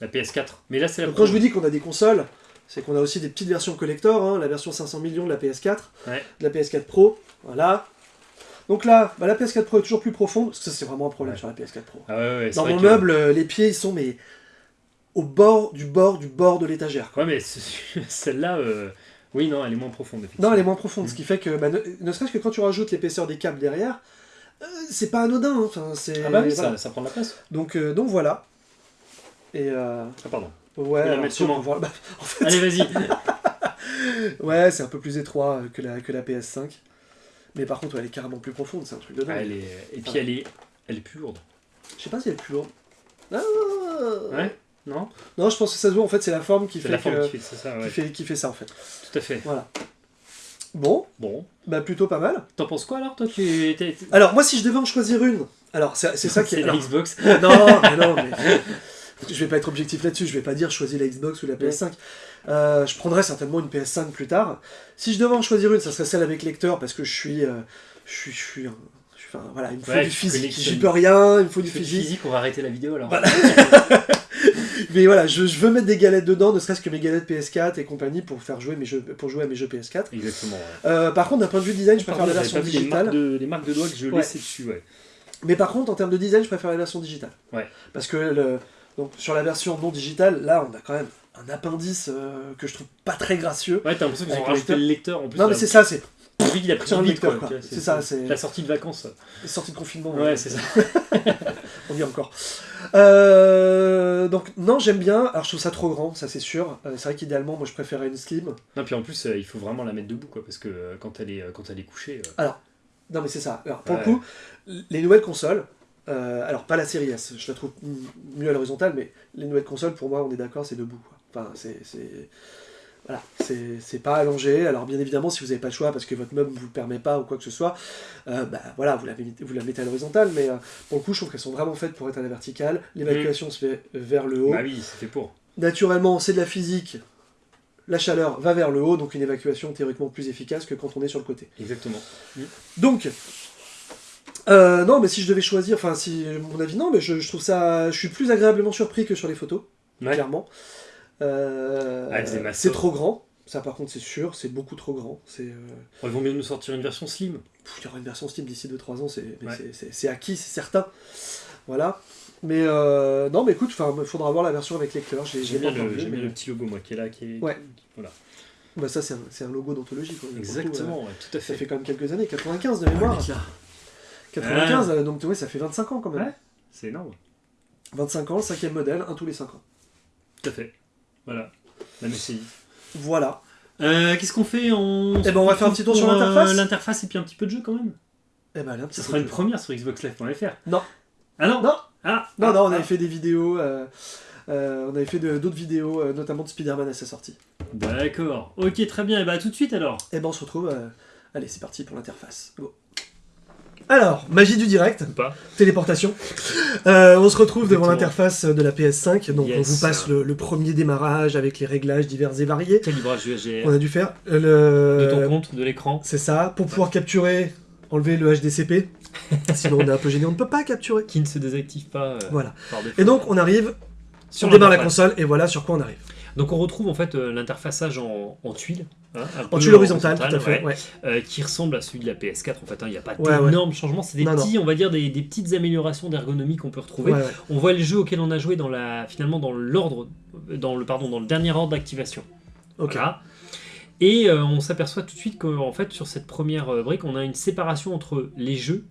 S2: La PS4. Mais là, c'est la.
S1: quand je vous dis qu'on a des consoles, c'est qu'on a aussi des petites versions collector, hein, la version 500 millions de la PS4,
S2: Ouais.
S1: de la PS4 Pro, voilà. Donc là, bah, la PS4 Pro est toujours plus profonde, parce que c'est vraiment un problème
S2: Ouais.
S1: sur la PS4 Pro.
S2: Ah ouais,
S1: Dans mon
S2: que-
S1: meuble, euh, les pieds ils sont mais au bord du bord du bord de l'étagère.
S2: Ouais, mais ce- celle-là, euh, oui, non, elle est moins profonde.
S1: Non, elle est moins profonde,
S2: Mm.
S1: ce qui fait que, bah, ne, ne serait-ce que quand tu rajoutes l'épaisseur des câbles derrière, euh, c'est pas anodin. hein. Enfin, c'est,
S2: Ah bah oui,
S1: voilà.
S2: ça, ça prend de la place.
S1: donc, euh, donc voilà. Et euh,
S2: Ah, pardon.
S1: ouais,
S2: la
S1: alors, peut voir- bah, en fait,
S2: Allez, vas-y.
S1: ouais, c'est un peu plus étroit euh, que la, que la PS5. Mais par contre, ouais, elle est carrément plus profonde, c'est un truc de dingue.
S2: Ah, elle est... Et puis, elle est... elle est plus lourde.
S1: Je sais pas si elle est plus lourde. Ah
S2: Ouais Non
S1: Non, je pense que ça se voit, en fait, c'est la forme qui fait,
S2: la forme
S1: que-
S2: qui fait ça,
S1: qui
S2: ouais.
S1: fait, qui fait ça, en fait.
S2: Tout à fait.
S1: Voilà. Bon,
S2: Bon.
S1: bah plutôt pas mal.
S2: T'en penses quoi alors, toi tu
S1: Alors, moi, si je devais en choisir une, alors c'est ça qui est.
S2: C'est la. Xbox.
S1: Non, mais non, mais. Je vais pas être objectif là-dessus, je vais pas dire choisis la Xbox ou la PS5. Euh, je prendrais certainement une PS5 plus tard. Si je devais en choisir une, ça serait celle avec lecteur parce que je suis. euh, je suis. Je suis, un- enfin, voilà, il me faut
S2: Ouais,
S1: du physique. J'y peux rien, il me faut du
S2: Du
S1: physique.
S2: physique, on va arrêter la vidéo alors.
S1: Voilà. Mais voilà, je, je veux mettre des galettes dedans, ne serait-ce que mes galettes PS4 et compagnie pour faire jouer mes jeux, pour jouer à mes jeux PS4.
S2: Exactement. Ouais.
S1: Euh, par contre, d'un point de vue design, je préfère la version
S2: les
S1: digitale.
S2: marques, de, les marques de doigts que je
S1: Ouais.
S2: laissais dessus, ouais.
S1: Mais par contre, en termes de design, je préfère la version digitale.
S2: Ouais.
S1: Parce que le- donc, sur la version non digitale, là, on a quand même un appendice euh, que je trouve pas très gracieux.
S2: Ouais, t'as l'impression qu'ils ont rajouté
S1: le
S2: le lecteur en plus.
S1: non, mais c'est ça, c'est
S2: Lui, il a pris
S1: un
S2: vite, quoi,
S1: quoi. C'est ça, c'est
S2: La sortie de vacances.
S1: sortie de confinement.
S2: Ouais, c'est ça.
S1: On y est encore. Euh, donc, non, j'aime bien. Alors, je trouve ça trop grand, ça c'est sûr. Euh, c'est vrai qu'idéalement, moi je préférais une slim.
S2: Non, puis en plus, euh, il faut vraiment la mettre debout, quoi, parce que quand elle est, quand elle est couchée. euh,
S1: Non, mais c'est ça. Alors, pour
S2: Ouais.
S1: le coup, les nouvelles consoles, euh, alors pas la série S, je la trouve mieux à l'horizontale, mais les nouvelles consoles, pour moi, on est d'accord, c'est debout. quoi. Enfin, c'est. Voilà, c'est pas allongé. Alors, bien évidemment, si vous n'avez pas le choix parce que votre meuble ne vous le permet pas ou quoi que ce soit, euh, bah voilà, vous la, mettez- vous la mettez à l'horizontale, mais euh, pour le coup, je trouve qu'elles sont vraiment faites pour être à la verticale. L'évacuation se fait vers le haut.
S2: Bah oui, c'est fait pour.
S1: Naturellement, c'est de la physique. La chaleur va vers le haut, donc une évacuation théoriquement plus efficace que quand on est sur le côté.
S2: Exactement.
S1: Donc, euh, non, mais si je devais choisir, enfin, si mon avis, non, mais je, je trouve ça, je suis plus agréablement surpris que sur les photos,
S2: Ouais.
S1: clairement. Euh,
S2: Ah, c'est
S1: trop grand, ça par contre c'est sûr, c'est beaucoup trop grand. C'est, euh,
S2: ils vont mieux nous sortir une version slim.
S1: pff, il y aura une version Steam d'ici 2-3 ans, c'est,
S2: Ouais.
S1: acquis, c'est certain. Voilà. Mais euh, non, mais écoute, il faudra voir la version avec lecteur. J'ai,
S2: bien, le,
S1: vu,
S2: j'aime bien
S1: mais-
S2: le petit logo, moi, qui est là. Qui est...
S1: Ouais.
S2: Voilà.
S1: Bah ça c'est un, logo d'anthologie. le coup, euh,
S2: Exactement, ouais, tout à
S1: ça
S2: fait.
S1: fait quand même quelques années, 95 de
S2: Ah,
S1: mémoire.
S2: le mec, là.
S1: 95, euh, donc ouais, ça fait 25 ans quand même.
S2: Ouais. C'est énorme.
S1: 25 ans, cinquième modèle, un tous les 5 ans.
S2: Tout à fait. Voilà. La MSI.
S1: Voilà.
S2: Euh, Qu'est-ce qu'on fait on...
S1: Eh ben, on va faire un petit tour sur
S2: euh,
S1: l'interface.
S2: L'interface et puis un petit peu de jeu quand même.
S1: Eh ben, petit
S2: Ce sera une première sur XboxLive.fr.
S1: Non.
S2: Ah non
S1: Non.
S2: Ah
S1: Non, non, on
S2: ah.
S1: avait fait des vidéos. euh, euh, on avait fait d'autres vidéos, euh, notamment de Spider-Man à sa sortie.
S2: D'accord. Ok, très bien. Et bah, à tout de suite alors.
S1: Eh ben, on se retrouve. Allez, c'est parti pour l'interface. Go. Alors, magie du direct,
S2: pas
S1: téléportation. Euh, on se retrouve devant l'interface de la PS5. Donc,
S2: Yes.
S1: on vous passe le, le premier démarrage avec les réglages divers et variés.
S2: Calibrage HDR.
S1: On a dû faire euh,
S2: De
S1: le.
S2: ton compte, de l'écran.
S1: C'est ça, pour pouvoir capturer, enlever le HDCP. Sinon, on est un peu gêné, on ne peut pas capturer.
S2: Qui ne se désactive pas euh,
S1: Voilà.
S2: par.
S1: Et donc, on arrive,
S2: Sur
S1: on démarre la console, et voilà sur quoi on arrive.
S2: Donc on retrouve en fait euh, l'interfaçage en, en tuile. hein,
S1: En tuile horizontale, tout à fait.
S2: ouais,
S1: ouais.
S2: euh, qui ressemble à celui de la PS4 en fait. hein, Il n'y a pas d'énormes changements, c'est des
S1: Non, non.
S2: petits, on va dire des, des petites améliorations d'ergonomie qu'on peut retrouver. On voit les jeux auxquels on a joué dans la, finalement dans l'ordre, dans le pardon, dans le dernier ordre d'activation.
S1: Ok.
S2: Voilà. Et euh, on s'aperçoit tout de suite qu'en fait sur cette première brique, on a une séparation entre les jeux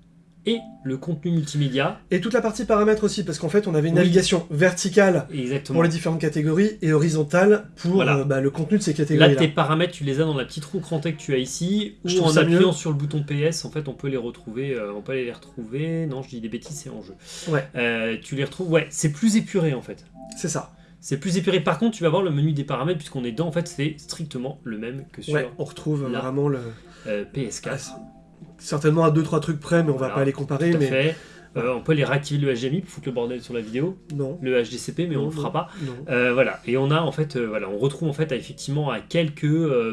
S2: et le contenu multimédia.
S1: Et toute la partie paramètres aussi, parce qu'en fait, on avait une
S2: Oui.
S1: navigation verticale
S2: Exactement.
S1: pour les différentes catégories et horizontale pour
S2: Voilà.
S1: euh, bah, le contenu de ces
S2: Là,
S1: catégories-là.
S2: tes paramètres, tu les as dans la petite roue crantée que tu as ici, ou en appuyant
S1: mieux.
S2: sur le bouton PS, en fait, on peut les retrouver. euh, on peut aller les retrouver. Non, je dis des bêtises, c'est en jeu.
S1: Ouais.
S2: Euh, tu les retrouves. Ouais, c'est plus épuré en fait.
S1: C'est ça.
S2: C'est plus épuré. Par contre, tu vas voir le menu des paramètres puisqu'on est dedans. En fait, c'est strictement le même que sur
S1: Ouais, on retrouve
S2: Là.
S1: vraiment le.
S2: euh, PS4.
S1: Certainement à 2-3 trucs près, mais on va pas les comparer. Mais
S2: fait. Euh, on peut les réactiver le HDMI pour foutre le bordel sur la vidéo,
S1: non.
S2: le HDCP, mais on
S1: Non,
S2: le fera
S1: non,
S2: pas.
S1: Non.
S2: Euh, voilà, et on a en fait, euh, voilà, on retrouve en fait à, effectivement à quelques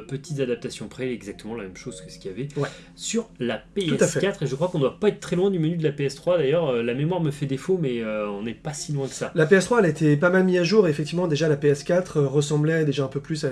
S2: petites adaptations près exactement la même chose que ce qu'il y avait
S1: Ouais.
S2: sur la
S1: Tout à fait.
S2: PS4 et je crois qu'on doit pas être très loin du menu de la PS3 d'ailleurs. la mémoire me fait défaut, mais on n'est pas si loin que ça.
S1: La PS3, elle a été pas mal mise à jour. Et effectivement, déjà, la PS4 euh, ressemblait déjà un peu plus à,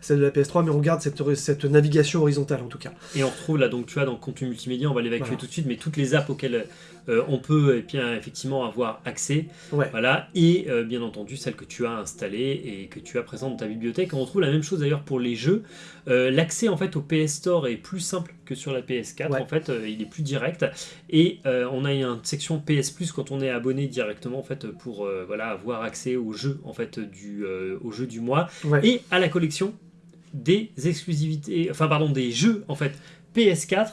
S1: celle de la PS3, mais on garde cette, cette navigation horizontale en tout cas.
S2: Et on retrouve là donc tu vois dans le contenu multimédia, on va l'évacuer
S1: Voilà.
S2: tout de suite, mais toutes les apps auxquelles euh, on peut eh bien, effectivement avoir accès,
S1: Ouais.
S2: voilà, et euh, bien entendu celles que tu as installées et que tu as présentes dans ta bibliothèque. On retrouve la même chose d'ailleurs pour les jeux. Euh, L'accès en fait au PS Store est plus simple que sur la PS4.
S1: Ouais.
S2: En fait, il est plus direct et on a une section PS Plus quand on est abonné directement en fait pour voilà avoir accès aux jeux en fait du aux jeux du mois
S1: Ouais.
S2: et à la collection des exclusivités, enfin pardon des jeux en fait PS4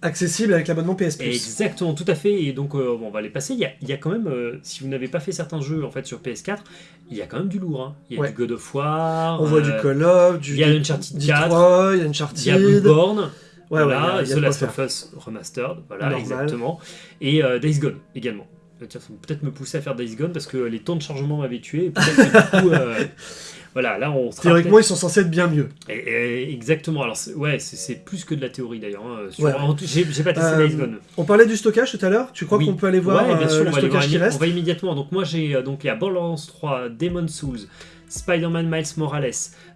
S1: Accessible avec l'abonnement PS Plus.
S2: Exactement, tout à fait. Et donc, euh, bon, on va les passer. Il y a, il y a quand même, euh, si vous n'avez pas fait certains jeux en fait sur PS4, il y a quand même du lourd. hein. Il y a
S1: Ouais.
S2: du God of War.
S1: On voit du
S2: euh,
S1: Call of, du
S2: il y a
S1: du-
S2: Uncharted
S1: Detroit, il y a
S2: Il y a
S1: Uncharted.
S2: Bloodborne.
S1: Ouais,
S2: voilà,
S1: ouais, y a- il y a
S2: The Last of Us Remastered. Voilà,
S1: Normal.
S2: exactement. Et Days Gone également. Tiens, ça peut-être me pousser à faire Days Gone parce que les temps de chargement m'avaient tué. et que du coup, euh, voilà, là on sera
S1: Théoriquement, ils sont censés être bien mieux.
S2: Et- et- exactement. Alors ouais, c'est- plus que de la théorie d'ailleurs. hein.
S1: Ouais.
S2: J'ai pas testé
S1: Euh,
S2: Days Gone.
S1: On parlait du stockage tout à l'heure. Tu crois
S2: Oui.
S1: qu'on peut aller voir
S2: Ouais, bien
S1: euh,
S2: sûr,
S1: le
S2: aller voir
S1: stockage qui reste
S2: on va immédiatement. Donc moi j'ai euh, donc il y a Borderlands 3, Demon Souls, Spider-Man Miles Morales,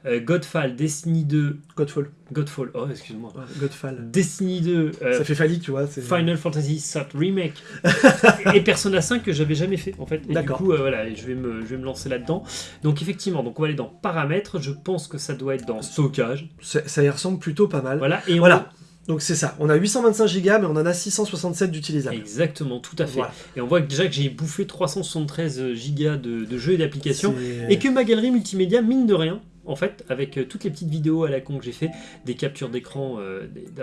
S2: euh, Godfall, Destiny 2,
S1: Godfall.
S2: Godfall, oh excuse-moi,
S1: Ouais, Godfall.
S2: Destiny 2, euh,
S1: Ça fait phallique, tu vois.
S2: Final Fantasy VII Remake et Persona 5 que j'avais jamais fait en fait. Et du coup euh, voilà, je vais me je vais me lancer là-dedans. Donc effectivement, donc on va aller dans paramètres. Je pense que ça doit être dans stockage.
S1: Ça, ça y ressemble plutôt pas mal.
S2: Voilà et on-
S1: Voilà. Donc c'est ça, on a 825 Go mais on en a 667 d'utilisables.
S2: Exactement, tout à fait.
S1: Voilà.
S2: Et on voit déjà que j'ai bouffé 373 gigas de, de jeux et d'applications, et que ma galerie multimédia, mine de rien, en fait, avec euh, toutes les petites vidéos à la con que j'ai fait, des captures d'écran, euh,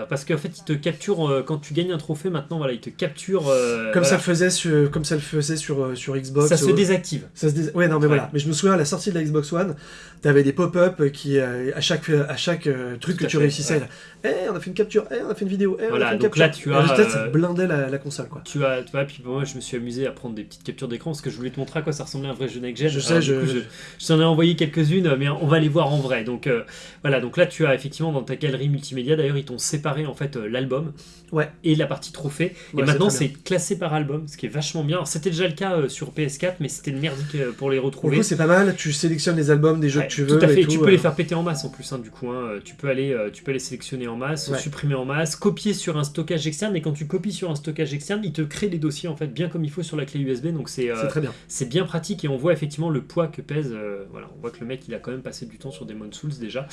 S2: parce qu'en fait, il te capture euh, quand tu gagnes un trophée. Maintenant, voilà, il te capture. euh,
S1: Comme ça
S2: voilà.
S1: le faisait sur, comme ça le faisait sur, sur Xbox.
S2: ça se désactive.
S1: ça se dés- Ouais, non, mais
S2: Ouais.
S1: voilà. Mais je me souviens à la sortie de la Xbox One, t'avais des pop-up qui, à chaque, à chaque truc
S2: Tout
S1: que tu
S2: fait,
S1: réussissais,
S2: ouais.
S1: là, Eh, on a fait une capture, eh, on a fait une vidéo, eh, on
S2: Voilà,
S1: a fait une
S2: donc
S1: capture.
S2: là, tu as,
S1: ça
S2: euh,
S1: blindait la, la console, quoi.
S2: Tu as, tu vois, puis moi, je me suis amusé à prendre des petites captures d'écran parce que je voulais te montrer à quoi ça ressemblait un vrai jeu next gen.
S1: Je sais, je-
S2: je, je t'en ai envoyé quelques-unes, mais on va les voir en vrai. Donc euh, voilà, donc là, tu as effectivement dans ta galerie multimédia, d'ailleurs, ils t'ont séparé en fait euh, l'album
S1: Ouais.
S2: et la partie trophée.
S1: Ouais,
S2: et maintenant,
S1: c'est
S2: classé par album, ce qui est vachement bien. C'était déjà le cas euh, sur PS4, mais c'était le merdique pour les retrouver.
S1: coup, c'est pas mal, tu sélectionnes les albums des jeux
S2: Ouais,
S1: que tu veux.
S2: Tout à fait.
S1: et
S2: tu peux les faire péter en masse en plus, hein, du coup. hein. Tu peux aller, tu peux les sélectionner en masse, supprimer en masse, copier sur un stockage externe. Et quand tu copies sur un stockage externe, il te crée les dossiers en fait bien comme il faut sur la clé USB. Donc c'est,
S1: très bien.
S2: c'est bien pratique et on voit effectivement le poids que pèse. voilà, on voit que le mec il a quand même passé du temps sur Demon Souls déjà.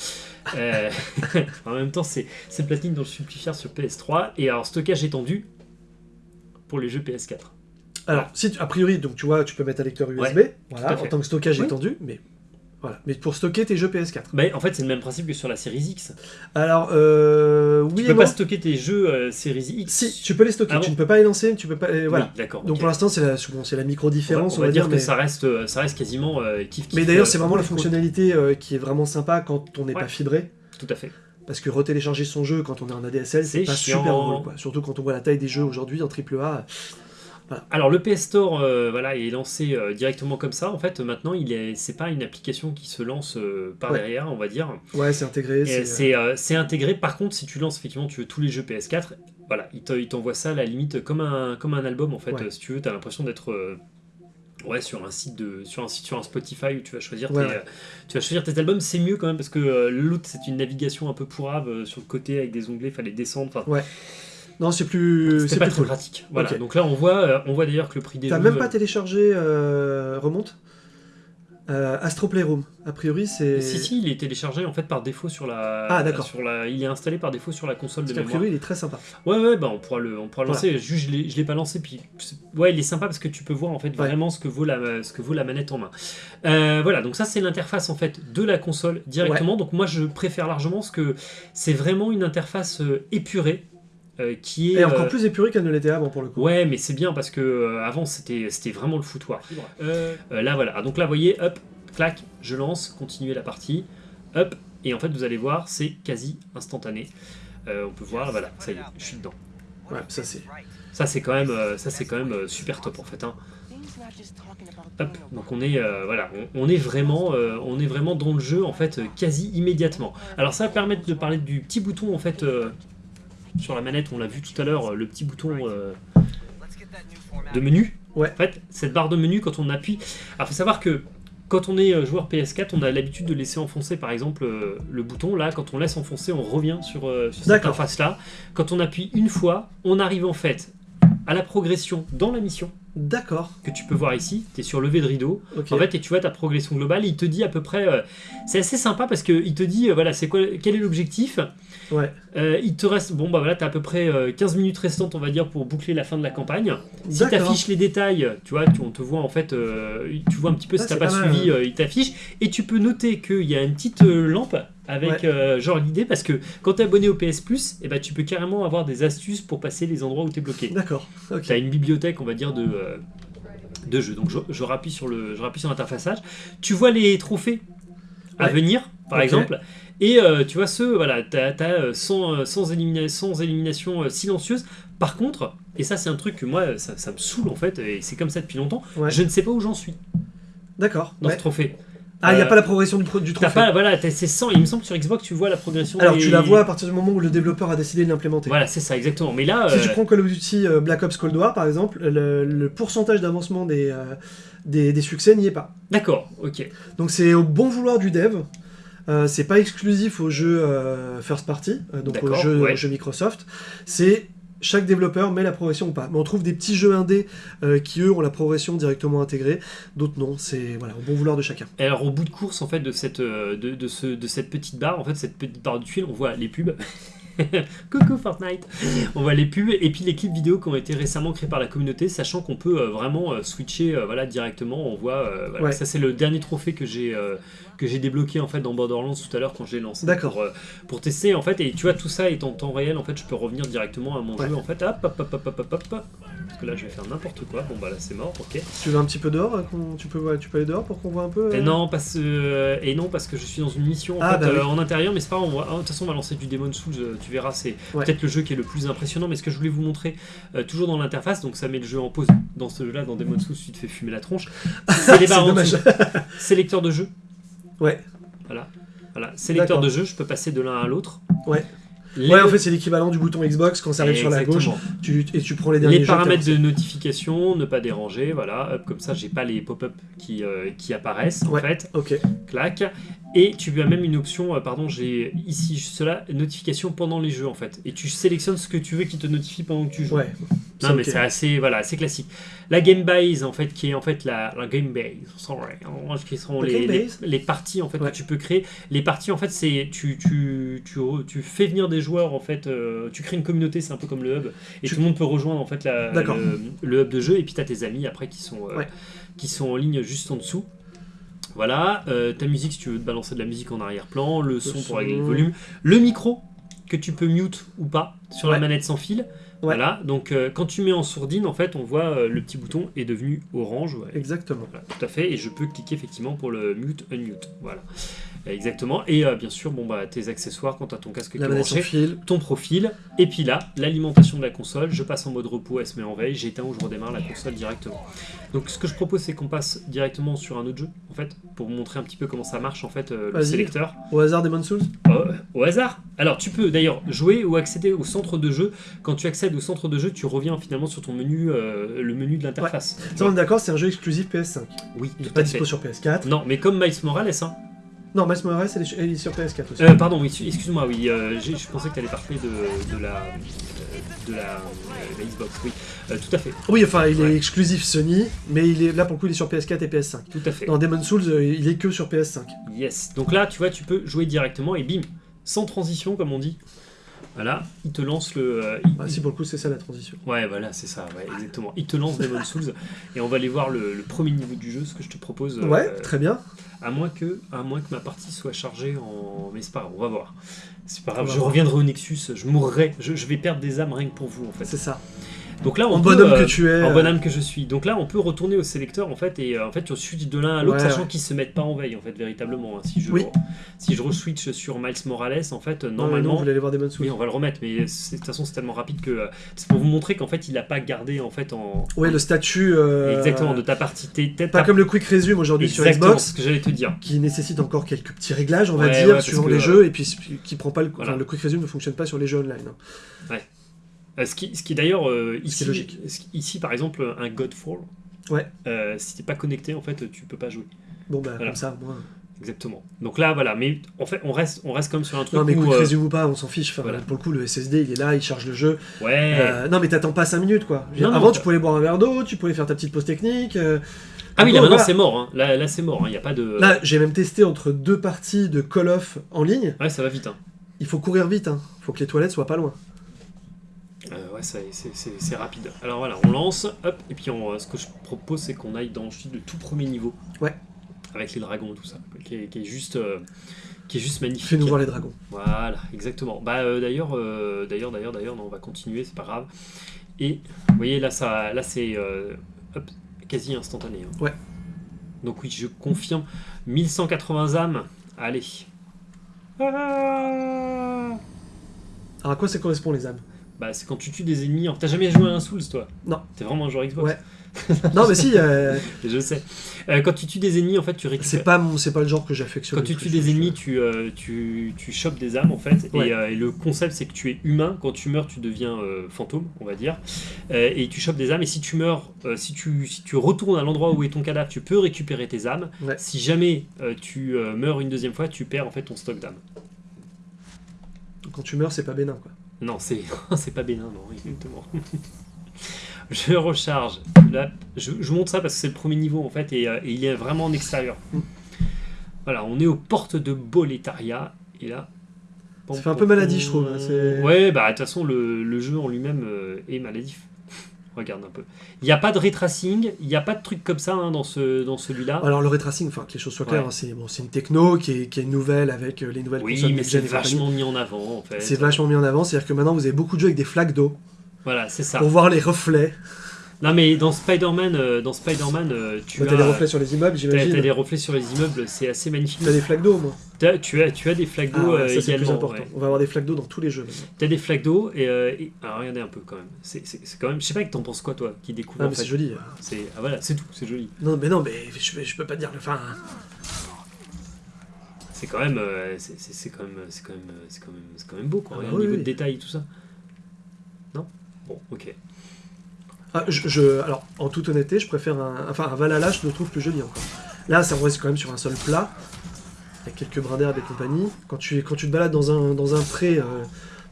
S2: Euh, en même temps, c'est, platine dans le Supplifier sur PS3 et alors stockage étendu pour les jeux PS4.
S1: Alors, si tu- a priori, donc tu vois, tu peux mettre un lecteur USB,
S2: Ouais,
S1: voilà, en tant que stockage
S2: Oui.
S1: étendu, mais voilà. Mais pour stocker tes jeux PS4.
S2: Bah, en fait, c'est le même principe que sur la série X.
S1: Alors, euh, oui
S2: Tu
S1: et
S2: peux
S1: non.
S2: pas stocker tes jeux euh, série X.
S1: Si, tu peux les stocker,
S2: Ah
S1: tu ne peux pas les lancer, tu peux pas. euh, voilà.
S2: Oui, d'accord.
S1: Donc pour l'instant, c'est la, bon, c'est la micro
S2: on va,
S1: différence,
S2: on va dire, que
S1: mais...
S2: ça reste, euh, ça reste quasiment euh, kiff
S1: mais
S2: kiff,
S1: d'ailleurs,
S2: euh,
S1: c'est vraiment la fonctionnalité qui est vraiment sympa quand on n'est
S2: Ouais.
S1: pas fibré.
S2: Tout à fait.
S1: Parce que retélécharger son jeu quand on est en ADSL, c'est
S2: C'est
S1: pas
S2: chiant.
S1: super drôle. Quoi. Surtout quand on voit la taille des jeux aujourd'hui en AAA.
S2: Alors le PS Store, euh, voilà, est lancé euh, directement comme ça. En fait, maintenant, il est, c'est pas une application qui se lance euh, par
S1: Ouais.
S2: derrière, on va dire.
S1: Ouais, c'est intégré. C'est-
S2: intégré. Par contre, si tu lances effectivement, tu veux tous les jeux PS4, voilà, il, te- il t'envoie ça à la limite comme un, comme un album en fait.
S1: Ouais.
S2: Si tu veux, t'as l'impression d'être ouais sur un site de, sur un site sur un Spotify où tu vas choisir
S1: Ouais,
S2: tes,
S1: ouais.
S2: tu vas choisir tes albums. C'est mieux quand même parce que euh, l'autre c'est une navigation un peu pourrave euh, sur le côté avec des onglets, fallait descendre. Enfin,
S1: Non, c'est plus. C'est
S2: pas
S1: plus
S2: très
S1: cool.
S2: pratique. Voilà. Donc là, on voit, euh, on voit d'ailleurs que le prix des
S1: T'as même pas téléchargé euh, Remonte Euh, Astro Playroom. A priori, c'est.
S2: Si si, il est téléchargé en fait par défaut sur la.
S1: Ah, d'accord.
S2: Sur la, il est installé par défaut sur la console de mémoire.
S1: priori, il est très sympa.
S2: Ouais ouais, bah on pourra le, on pourra le
S1: Voilà.
S2: lancer. Juste, je l'ai, pas lancé puis ouais, il est sympa parce que tu peux voir en fait
S1: Ouais.
S2: vraiment ce que vaut la, ce que vaut la manette en main. Euh, voilà, donc ça c'est l'interface en fait de la console directement. Donc moi je préfère largement parce que c'est vraiment une interface épurée euh, qui est.
S1: Et encore
S2: euh,
S1: plus épuré qu'elle ne l'était avant pour le coup.
S2: Ouais, mais c'est bien parce que euh, avant c'était c'était vraiment le foutoir. Euh, euh, là voilà, donc là vous voyez, hop, clac, je lance, continuer la partie, hop, et en fait vous allez voir, c'est quasi instantané. Euh, on peut voir, voilà, ça y est, je suis dedans.
S1: Ouais, ça c'est.
S2: Ça c'est quand même, ça c'est quand même euh, super top en fait. hein. Hop, donc on est, euh, voilà, on, on est vraiment, euh, on est vraiment dans le jeu en fait euh, quasi immédiatement. Alors ça va permettre de parler du petit bouton en fait euh, sur la manette, on l'a vu tout à l'heure, euh, le petit bouton euh, de menu.
S1: Ouais.
S2: En fait, cette barre de menu quand on appuie. Alors faut savoir que quand on est euh, joueur PS4, on a l'habitude de laisser enfoncer par exemple le bouton. Là, quand on laisse enfoncer, on revient sur, sur cette
S1: D'accord.
S2: interface là. Quand on appuie une fois, on arrive en fait à la progression dans la mission
S1: D'accord.
S2: que tu peux voir ici. Tu es sur levé de rideau. En fait, et tu vois ta progression globale, il te dit à peu près. euh, c'est assez sympa parce qu'il te dit, euh, voilà, c'est quoi, quel est l'objectif?
S1: Ouais.
S2: Euh, il te reste, bon bah voilà, t'as à peu près euh, 15 minutes restantes, on va dire, pour boucler la fin de la campagne. Si
S1: D'accord.
S2: t'affiches les détails, tu vois, tu, on te voit en fait, tu vois un petit peu
S1: Ah,
S2: si t'as
S1: c'est
S2: pas,
S1: pas
S2: suivi, il t'affiche. Et tu peux noter qu'il y a une petite lampe avec
S1: Ouais.
S2: euh, genre l'idée, parce que quand t'es abonné au PS Plus, eh ben, tu peux carrément avoir des astuces pour passer les endroits où t'es bloqué.
S1: D'accord. Ok.
S2: Tu as une bibliothèque, on va dire, de, euh, de jeux. Donc je, je rappuie sur le, je rappuie sur l'interfaçage. Tu vois les trophées à venir, par exemple. Et euh, tu vois ceux, voilà, tu as, 100, euh, sans, élimina- sans élimination silencieuse. Par contre, et ça c'est un truc que moi, ça, ça me saoule en fait, et c'est comme ça depuis longtemps,
S1: Ouais.
S2: je ne sais pas où j'en suis
S1: D'accord.
S2: dans ce trophée.
S1: Ah, il n'y a
S2: Euh,
S1: pas la progression du, du trophée.
S2: pas, voilà, c'est 100, il me semble que sur Xbox tu vois la progression.
S1: Alors
S2: des-
S1: tu la vois à partir du moment où le développeur a décidé de l'implémenter.
S2: Voilà, c'est ça, exactement. Mais là,
S1: Si
S2: euh,
S1: tu prends Call of Duty euh, Black Ops Cold War par exemple, le, le pourcentage d'avancement des, euh, des, des succès n'y est pas.
S2: d'accord, ok.
S1: Donc c'est au bon vouloir du dev. Euh, c'est pas exclusif aux jeux euh, first party, euh, donc aux
S2: D'accord,
S1: jeux,
S2: ouais.
S1: aux jeux Microsoft. C'est chaque développeur met la progression ou pas. Mais on trouve des petits jeux indés euh, qui eux ont la progression directement intégrée, d'autres non. C'est voilà au bon vouloir de chacun.
S2: Et alors au bout de course en fait de cette, euh, de, de ce, de cette petite barre, en fait cette petite barre de tuile, on voit les pubs. Coucou Fortnite On voit les pubs et puis les clips vidéo qui ont été récemment créés par la communauté, sachant qu'on peut euh, vraiment switcher voilà, directement. On voit, voilà,
S1: Ouais.
S2: ça c'est le dernier trophée que j'ai que j'ai débloqué en fait dans Borderlands tout à l'heure quand je l'ai lancé
S1: D'accord.
S2: pour, euh, pour tester en fait. Et tu vois tout ça est en temps réel en fait, je peux revenir directement à mon
S1: Ouais.
S2: jeu en fait. Hop hop hop hop hop hop hop. Parce que là je vais faire n'importe quoi. Bon bah là c'est mort, ok.
S1: Tu veux un petit peu dehors tu, peux, ouais, tu peux aller dehors pour qu'on voit un peu
S2: Et
S1: euh
S2: non, parce, euh, et non, parce que je suis dans une mission en,
S1: Ah,
S2: fait,
S1: bah oui.
S2: en intérieur, mais c'est pas grave, ah, de toute façon on va lancer du Demon Souls, tu verras, c'est
S1: Ouais.
S2: peut-être le jeu qui est le plus impressionnant, mais ce que je voulais vous montrer, toujours dans l'interface, donc ça met le jeu en pause, dans ce jeu-là, dans Demon Souls, tu te fais fumer la tronche, c'est les barres sélecteur de jeu,
S1: Ouais.
S2: voilà, voilà, sélecteur de jeu, je peux passer de l'un à l'autre.
S1: Ouais.
S2: Les-
S1: Ouais, en fait, c'est l'équivalent du bouton Xbox quand ça arrive sur la gauche. Tu, et tu prends les derniers
S2: Les paramètres de notification, ne pas déranger, voilà, hop, comme ça j'ai pas les pop-up qui, euh, qui apparaissent en
S1: Ouais.
S2: fait.
S1: lancés. Ok.
S2: clac. Et tu as même une option, euh, pardon, j'ai ici cela, notification pendant les jeux en fait. Et tu sélectionnes ce que tu veux qui te notifie pendant que tu joues.
S1: Ouais.
S2: non mais c'est assez, voilà, assez classique. La game base en fait, qui est en fait la, la game base, sorry, en- qui sont
S1: La
S2: les,
S1: game
S2: les, les parties en fait
S1: Ouais.
S2: que tu peux créer. Les parties en fait, c'est tu, tu, tu, tu fais venir des joueurs en fait, euh, tu crées une communauté, c'est un peu comme le hub, et
S1: Tu-
S2: tout le monde peut rejoindre en fait la, le, le hub de jeu, et puis tu as tes amis après qui sont, euh,
S1: Ouais.
S2: qui sont en ligne juste en dessous. Voilà, euh, ta musique si tu veux te balancer de la musique en arrière-plan, le son
S1: son.
S2: pour régler le volume, le micro que tu peux mute ou pas sur la manette sans fil. Voilà, donc euh, quand tu mets en sourdine, en fait, on voit euh, le petit bouton est devenu orange. ouais.
S1: Exactement.
S2: Voilà, tout à fait, et je peux cliquer effectivement pour le mute, unmute. Voilà, exactement. Et euh, bien sûr, bon bah tes accessoires quand tu as ton casque qui est branché,
S1: fil.
S2: ton profil, et puis là, l'alimentation de la console, je passe en mode repos, elle se met en veille, j'éteins ou je redémarre la console directement. Donc ce que je propose, c'est qu'on passe directement sur un autre jeu, en fait, pour vous montrer un petit peu comment ça marche, en fait, euh, le sélecteur.
S1: Au hasard Demon Souls
S2: Euh, au hasard. Alors tu peux d'ailleurs jouer ou accéder au centre de jeu. Quand tu accèdes au centre de jeu, tu reviens finalement sur ton menu, le menu de l'interface.
S1: Ça, on est d'accord, c'est un jeu exclusif PS5.
S2: Oui,
S1: Il n'est pas dispo sur PS4.
S2: Non, mais comme Miles Morales, hein.
S1: Non, Miles Morales, elle est, elle est sur PS4 aussi.
S2: Euh, pardon, oui, excuse-moi, oui, euh, je pensais que tu allais parler de, de la, de la, euh, la Xbox, oui, tout à fait,
S1: Oui, enfin, il
S2: Ouais.
S1: est exclusif Sony, mais il est là pour le coup, il est sur PS4 et PS5.
S2: tout à fait.
S1: Dans Demon Souls, il est que sur PS5.
S2: Yes. Donc là, tu vois, tu peux jouer directement et bim, sans transition, comme on dit. Voilà, il te lance le. euh, il-
S1: Ah, si pour le coup, c'est ça la transition.
S2: Ouais, voilà, c'est ça, ouais, exactement. Il te lance Demon Souls et on va aller voir le, le premier niveau du jeu, ce que je te propose. euh,
S1: Ouais, très bien.
S2: À moins que, à moins que ma partie soit chargée en. Mais c'est pas grave, on va voir. C'est pas grave, je reviendrai au Nexus, je mourrai, je, je vais perdre des âmes rien que pour vous en fait.
S1: C'est ça.
S2: Donc là, on
S1: En
S2: peut,
S1: bonhomme
S2: euh,
S1: que tu es.
S2: en
S1: euh,
S2: bonne âme que je suis. Donc là, on peut retourner au sélecteur en fait et euh, en fait tu switches de l'un à l'autre,
S1: Ouais,
S2: sachant
S1: ouais.
S2: qu'ils se mettent pas en veille en fait véritablement. hein. Si je
S1: Oui.
S2: si je re-switch sur Miles Morales, en fait normalement.
S1: non, vous aller voir Demon Souls.
S2: oui, on va le remettre, mais de toute façon c'est tellement rapide que euh, c'est pour vous montrer qu'en fait il a pas gardé en fait en
S1: Ouais, le statut. euh,
S2: exactement de ta partie. T'es peut-être
S1: Pas comme le Quick Resume aujourd'hui sur Xbox,
S2: ce que j'allais te dire.
S1: qui nécessite encore quelques petits réglages, on va
S2: Ouais, ouais,
S1: dire,
S2: que,
S1: les jeux, et puis qui prend pas le.
S2: Voilà.
S1: enfin, le Quick Resume ne fonctionne pas sur les jeux online. hein.
S2: Euh, ce qui, ce qui d'ailleurs euh, ici,
S1: logique.
S2: ici par exemple un Godfall.
S1: Ouais.
S2: euh, si t'es pas connecté en fait tu peux pas jouer.
S1: Bon, bah,
S2: Voilà.
S1: comme ça, moi.
S2: Exactement. Donc là voilà, mais en fait on reste on reste comme sur un truc
S1: Non, mais Quick
S2: euh,
S1: ou pas, on s'en fiche. Enfin,
S2: voilà.
S1: Pour le coup, le SSD, il est là, il charge le jeu.
S2: ouais.
S1: Euh, non, mais t'attends pas 5 minutes, quoi.
S2: Non,
S1: Avant, tu pouvais boire un verre d'eau, tu pouvais faire ta petite pause technique. euh,
S2: ah oui là maintenant
S1: voilà.
S2: c'est mort. Hein. Là, là c'est mort. Il n'y a pas de.
S1: Là, j'ai même testé entre deux parties de Call of en ligne.
S2: Ouais ça va vite. Hein.
S1: Il faut courir vite, hein. Faut que les toilettes soient pas loin.
S2: Ouais, c'est- rapide. Alors voilà, on lance, hop, et puis on, euh, ce que je propose, c'est qu'on aille dans ensuite le tout premier niveau.
S1: Ouais.
S2: Avec les dragons et tout ça, qui est, qui est juste, euh, qui est juste magnifique.
S1: Fais-nous voir les dragons.
S2: Voilà, exactement. Bah euh, d'ailleurs, euh, d'ailleurs, d'ailleurs, d'ailleurs, non, on va continuer, c'est pas grave. Et vous voyez là, ça, là c'est euh, hop, quasi instantané. hein.
S1: Ouais.
S2: Donc oui, je confirme, 1180 âmes. Allez. Ah
S1: Alors, à quoi ça correspond, les âmes?
S2: Bah, c'est quand tu tues des ennemis. T'as jamais joué à un Souls, toi
S1: Non.
S2: T'es vraiment un joueur Xbox
S1: Ouais. Non, mais si, euh,
S2: Je sais. Euh, quand tu tues des ennemis, en fait, tu récupères.
S1: c'est pas, mon- pas le genre que j'affectionne.
S2: Quand tu tues des ennemis, tu, euh, tu, tu chopes des âmes en fait.
S1: Ouais.
S2: Et, euh, et le concept, c'est que tu es humain. Quand tu meurs, tu deviens fantôme, on va dire. Et tu chopes des âmes. Et si tu meurs, si, tu, si tu retournes à l'endroit où est ton cadavre, tu peux récupérer tes âmes.
S1: Ouais.
S2: Si jamais tu meurs une deuxième fois, tu perds en fait ton stock d'âmes.
S1: Quand tu meurs, c'est pas bénin, quoi.
S2: Non, c'est c'est pas bénin, non, exactement. je recharge. Là, je, je monte ça parce que c'est le premier niveau en fait et, euh, et il est vraiment en extérieur.
S1: Mm.
S2: Voilà, on est aux portes de Boletaria et là,
S1: Ça fait un peu maladie, je trouve, hein,
S2: Ouais, bah de toute façon, le, le jeu en lui-même euh, est maladif. Regarde un peu. Il n'y a pas de ray tracing, il n'y a pas de truc comme ça hein, dans, ce, dans celui-là.
S1: Alors le ray tracing, enfin que les choses soient claires,
S2: Ouais.
S1: hein, c'est bon, une techno qui est, qui est nouvelle avec euh, les nouvelles
S2: oui,
S1: consoles
S2: mais
S1: next-gen
S2: c'est vachement mis en avant en fait.
S1: C'est vachement mis en avant, c'est-à-dire que maintenant vous avez beaucoup de jeux avec des flaques d'eau
S2: Voilà, c'est ça.
S1: pour voir les reflets.
S2: Non, mais dans Spider-Man, euh, dans Spider-Man, euh, tu as
S1: des reflets sur les immeubles, j'imagine.
S2: t'as des reflets sur les immeubles, c'est assez magnifique.
S1: T'as des flaques d'eau, moi.
S2: T'as- tu as, tu as des flaques
S1: Ah,
S2: d'eau
S1: ouais,
S2: euh,
S1: le plus
S2: également.
S1: important.
S2: ouais.
S1: On va avoir des flaques d'eau dans tous les jeux.
S2: T'as des flaques d'eau et, euh, et- alors regardez un peu quand même. C'est quand même. Je sais pas que t'en penses quoi toi, qui découvre.
S1: Ah, mais c'est joli.
S2: C'est ah, voilà, c'est tout, c'est joli.
S1: Non, mais non, mais je, je peux pas dire. Enfin,
S2: C'est quand même, euh, c'est quand même, c'est quand même, c'est quand même, c'est quand même beau quoi.
S1: Ah bah oui,
S2: niveau
S1: oui.
S2: de détail et tout ça. Non? Bon, ok.
S1: Ah, je, je- alors en toute honnêteté, je préfère un, enfin un Valhalla, je le trouve plus joli encore. Là, ça reste quand même sur un sol plat, avec quelques brins d'herbe et compagnie. Quand tu, quand tu te balades dans un, dans un pré, euh,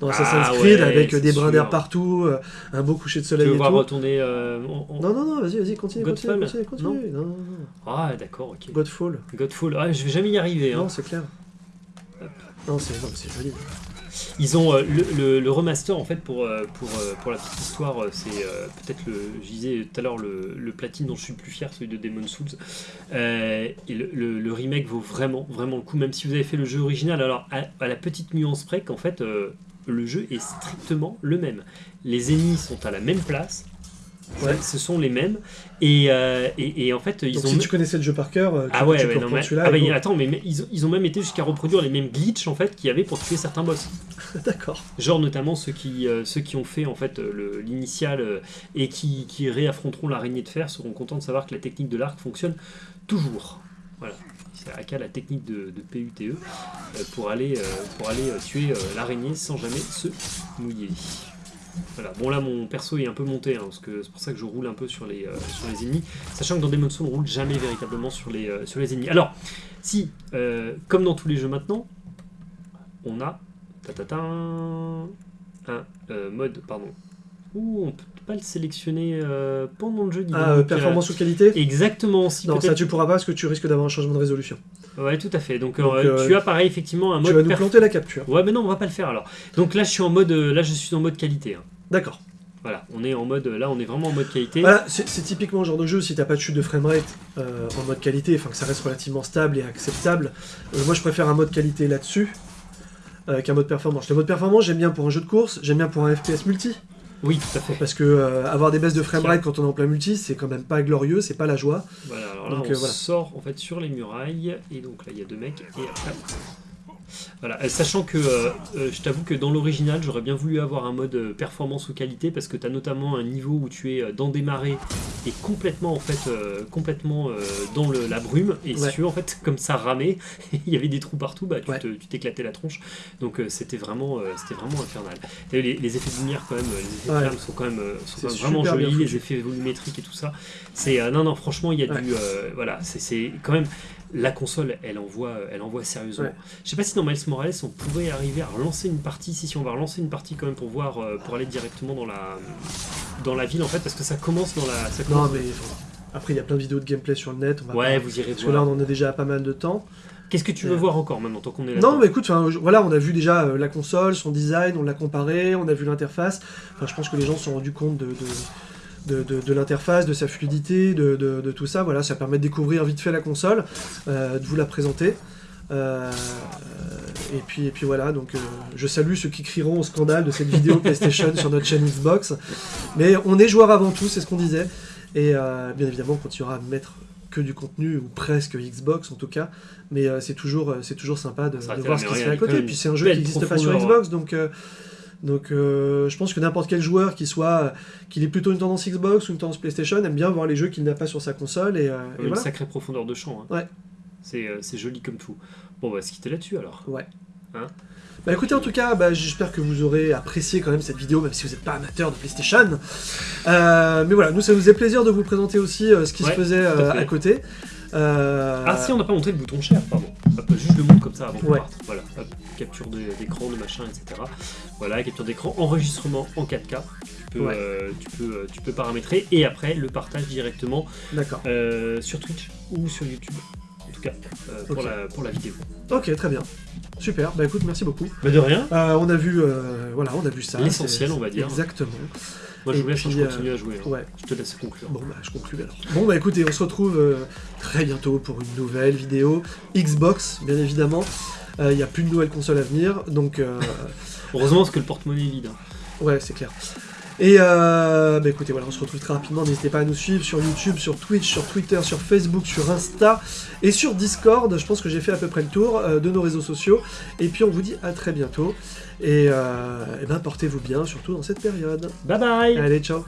S1: dans Assassin's
S2: Ah
S1: Creed,
S2: ouais,
S1: avec des brins d'herbe partout, euh, un beau coucher de
S2: Tu
S1: soleil
S2: veux
S1: et
S2: voir
S1: tout.
S2: retourner euh,
S1: Non, non, non, vas-y, vas-y, continue, continue,
S2: Godfall
S1: continue, continue. Non, non, non.
S2: Ah d'accord, ok.
S1: Godfall.
S2: Godfall. Ah, je vais jamais y arriver. hein.
S1: Non, c'est clair. Non, c'est joli.
S2: Ils ont euh, le, remaster en fait pour, euh, pour, euh, pour la petite histoire, c'est peut-être le, je disais tout à l'heure le, platine dont je suis le plus fier, celui de Demon Souls. Et le, remake vaut vraiment vraiment le coup, même si vous avez fait le jeu original. Alors à, à la petite nuance près qu'en fait le jeu est strictement le même. Les ennemis sont à la même place.
S1: Ouais.
S2: Ce sont les mêmes et, euh, et, et en fait ils
S1: Donc
S2: ont
S1: si tu connaissais le jeu par cœur, tu,
S2: ah ouais,
S1: tu
S2: ouais,
S1: peux
S2: non,
S1: reprendre
S2: mais,
S1: celui-là.
S2: ah bah,
S1: et
S2: attends, mais, ils, ont, ils ont même été jusqu'à reproduire les mêmes glitches en fait qu'il y avait pour tuer certains boss.
S1: D'accord.
S2: Genre notamment ceux qui, euh, ceux qui ont fait en fait euh, l'initial euh, et qui, qui réaffronteront l'araignée de fer seront contents de savoir que la technique de l'arc fonctionne toujours. Voilà. C'est Aka la technique de, de PUTE pour aller, pour aller tuer l'araignée sans jamais se mouiller. Voilà. Bon là mon perso est un peu monté hein, parce que c'est pour ça que je roule un peu sur les, euh, sur les ennemis, sachant que dans Demon's Souls on roule jamais véritablement sur les, euh, sur les ennemis. Alors si, euh, comme dans tous les jeux maintenant, on a tatata, un mode, pardon. Ouh, on peut pas le sélectionner pendant le jeu.
S1: Ah, performance ou qualité?
S2: Exactement, si
S1: Non, ça tu pourras pas parce que tu risques d'avoir un changement de résolution.
S2: Ouais, tout à fait. Donc,
S1: Donc,
S2: euh,
S1: euh,
S2: tu as pareil effectivement un
S1: Tu
S2: mode.
S1: vas nous planter la capture.
S2: Ouais, mais non, on va pas le faire alors. Donc là, je suis en mode, euh, là, je suis en mode qualité. hein.
S1: D'accord.
S2: Voilà, on est en mode, là, on est vraiment en mode qualité.
S1: Voilà, c'est typiquement le genre de jeu, si t'as pas de chute de framerate euh, en mode qualité, enfin que ça reste relativement stable et acceptable, euh, moi je préfère un mode qualité là-dessus euh, qu'un mode performance. Le mode performance, j'aime bien pour un jeu de course, j'aime bien pour un FPS multi,
S2: Oui, tout à fait.
S1: parce que euh, avoir des baisses de framerate quand on est en plein multi, c'est quand même pas glorieux, c'est pas la joie.
S2: Voilà, alors là,
S1: Donc,
S2: on
S1: euh, voilà.
S2: sort en fait sur les murailles, et donc là, il y a deux mecs, et après. Voilà, euh, sachant que euh, euh, je t'avoue que dans l'original, j'aurais bien voulu avoir un mode performance ou qualité parce que tu as notamment un niveau où tu es dans des marais et complètement en fait euh, complètement dans le- la brume et si tu veux en fait comme ça ramait, il y avait des trous partout, bah tu
S1: Ouais.
S2: t'éclatais la tronche. Donc c'était vraiment c'était vraiment infernal. Vu, Les, les effets de lumière quand même, les effets de
S1: Ouais.
S2: flamme sont quand même, sont
S1: C'est
S2: quand même vraiment jolis, les effets volumétriques et tout ça. C'est non non franchement il y a du voilà c'est- c'est quand même la console elle envoie elle envoie sérieusement. Je sais pas si dans Miles Morales on pourrait arriver à relancer une partie si si on va relancer une partie quand même pour voir euh, pour aller directement dans la dans la ville en fait parce que ça commence dans la ça
S1: Non mais après il y a plein de vidéos de gameplay sur le net, on va
S2: ouais
S1: pas-
S2: vous irez
S1: Parce que là
S2: voir.
S1: on en a déjà pas mal de temps.
S2: Qu'est-ce que tu veux
S1: Ouais.
S2: voir encore maintenant tant qu'on est là
S1: Non mais écoute, voilà, on a vu déjà euh, la console, son design, on l'a comparé, on a vu l'interface. Enfin, je pense que les gens se sont rendus compte de, de, de, de- de l'interface, de sa fluidité, de, de- de tout ça. Voilà, ça permet de découvrir vite fait la console, euh, de vous la présenter. Euh, et, puis, et puis voilà, donc euh, je salue ceux qui crieront au scandale de cette vidéo PlayStation sur notre chaîne Xbox. Mais on est joueur avant tout, c'est ce qu'on disait. Et euh, bien évidemment, on continuera à mettre que du contenu, ou presque Xbox en tout cas. Mais c'est toujours, c'est toujours sympa de, voir ce qui se fait à côté. Et puis c'est un jeu qui n'existe pas sur Xbox, donc, donc euh, je pense que n'importe quel joueur qui soit, qu'il ait plutôt une tendance Xbox ou une tendance PlayStation aime bien voir les jeux qu'il n'a pas sur sa console. Et, euh, et
S2: une
S1: voilà.
S2: sacrée profondeur de champ. hein.
S1: Ouais.
S2: C'est euh, c'est joli comme tout. Bon bah ce qui était là-dessus alors.
S1: Ouais.
S2: Hein
S1: bah écoutez, en tout cas, bah, j'espère que vous aurez apprécié quand même cette vidéo, même si vous n'êtes pas amateur de PlayStation. Euh, mais voilà, nous, ça nous faisait plaisir de vous présenter aussi euh, ce qui
S2: Ouais,
S1: se faisait
S2: à
S1: euh, côté.
S2: Ah si on n'a pas montré le bouton share pardon. Hop, juste le montre comme ça avant qu'on
S1: Ouais.
S2: parte. Voilà. Hop, capture d'écran, de machin, etc. Voilà, capture d'écran, enregistrement en 4K. Tu peux,
S1: Ouais.
S2: tu, peux, tu peux paramétrer et après le partage directement sur Twitch ou sur YouTube. Cas, euh, pour, la, pour la vidéo.
S1: Ok, très bien. super. Bah écoute, merci beaucoup.
S2: Mais de rien.
S1: Euh, on a vu, euh, voilà, on a vu ça.
S2: L'essentiel, on va dire.
S1: Exactement.
S2: Moi, je
S1: Et
S2: vous laisse, hein,
S1: puis,
S2: je
S1: euh,
S2: continue à jouer. hein.
S1: Ouais.
S2: Je te laisse conclure.
S1: Bon bah je conclue alors. Bon bah écoutez, on se retrouve euh, très bientôt pour une nouvelle vidéo Xbox, bien évidemment. Euh, Il n'y a plus de nouvelles consoles à venir, donc euh,
S2: Heureusement, parce que le porte-monnaie est vide. hein.
S1: ouais c'est clair. Et euh, bah écoutez, voilà, on se retrouve très rapidement. N'hésitez pas à nous suivre sur YouTube, sur Twitch, sur Twitter, sur Facebook, sur Insta et sur Discord. Je pense que j'ai fait à peu près le tour euh, de nos réseaux sociaux. Et puis on vous dit à très bientôt. Et, euh, eh ben portez-vous bien, surtout dans cette période.
S2: Bye bye
S1: Allez, ciao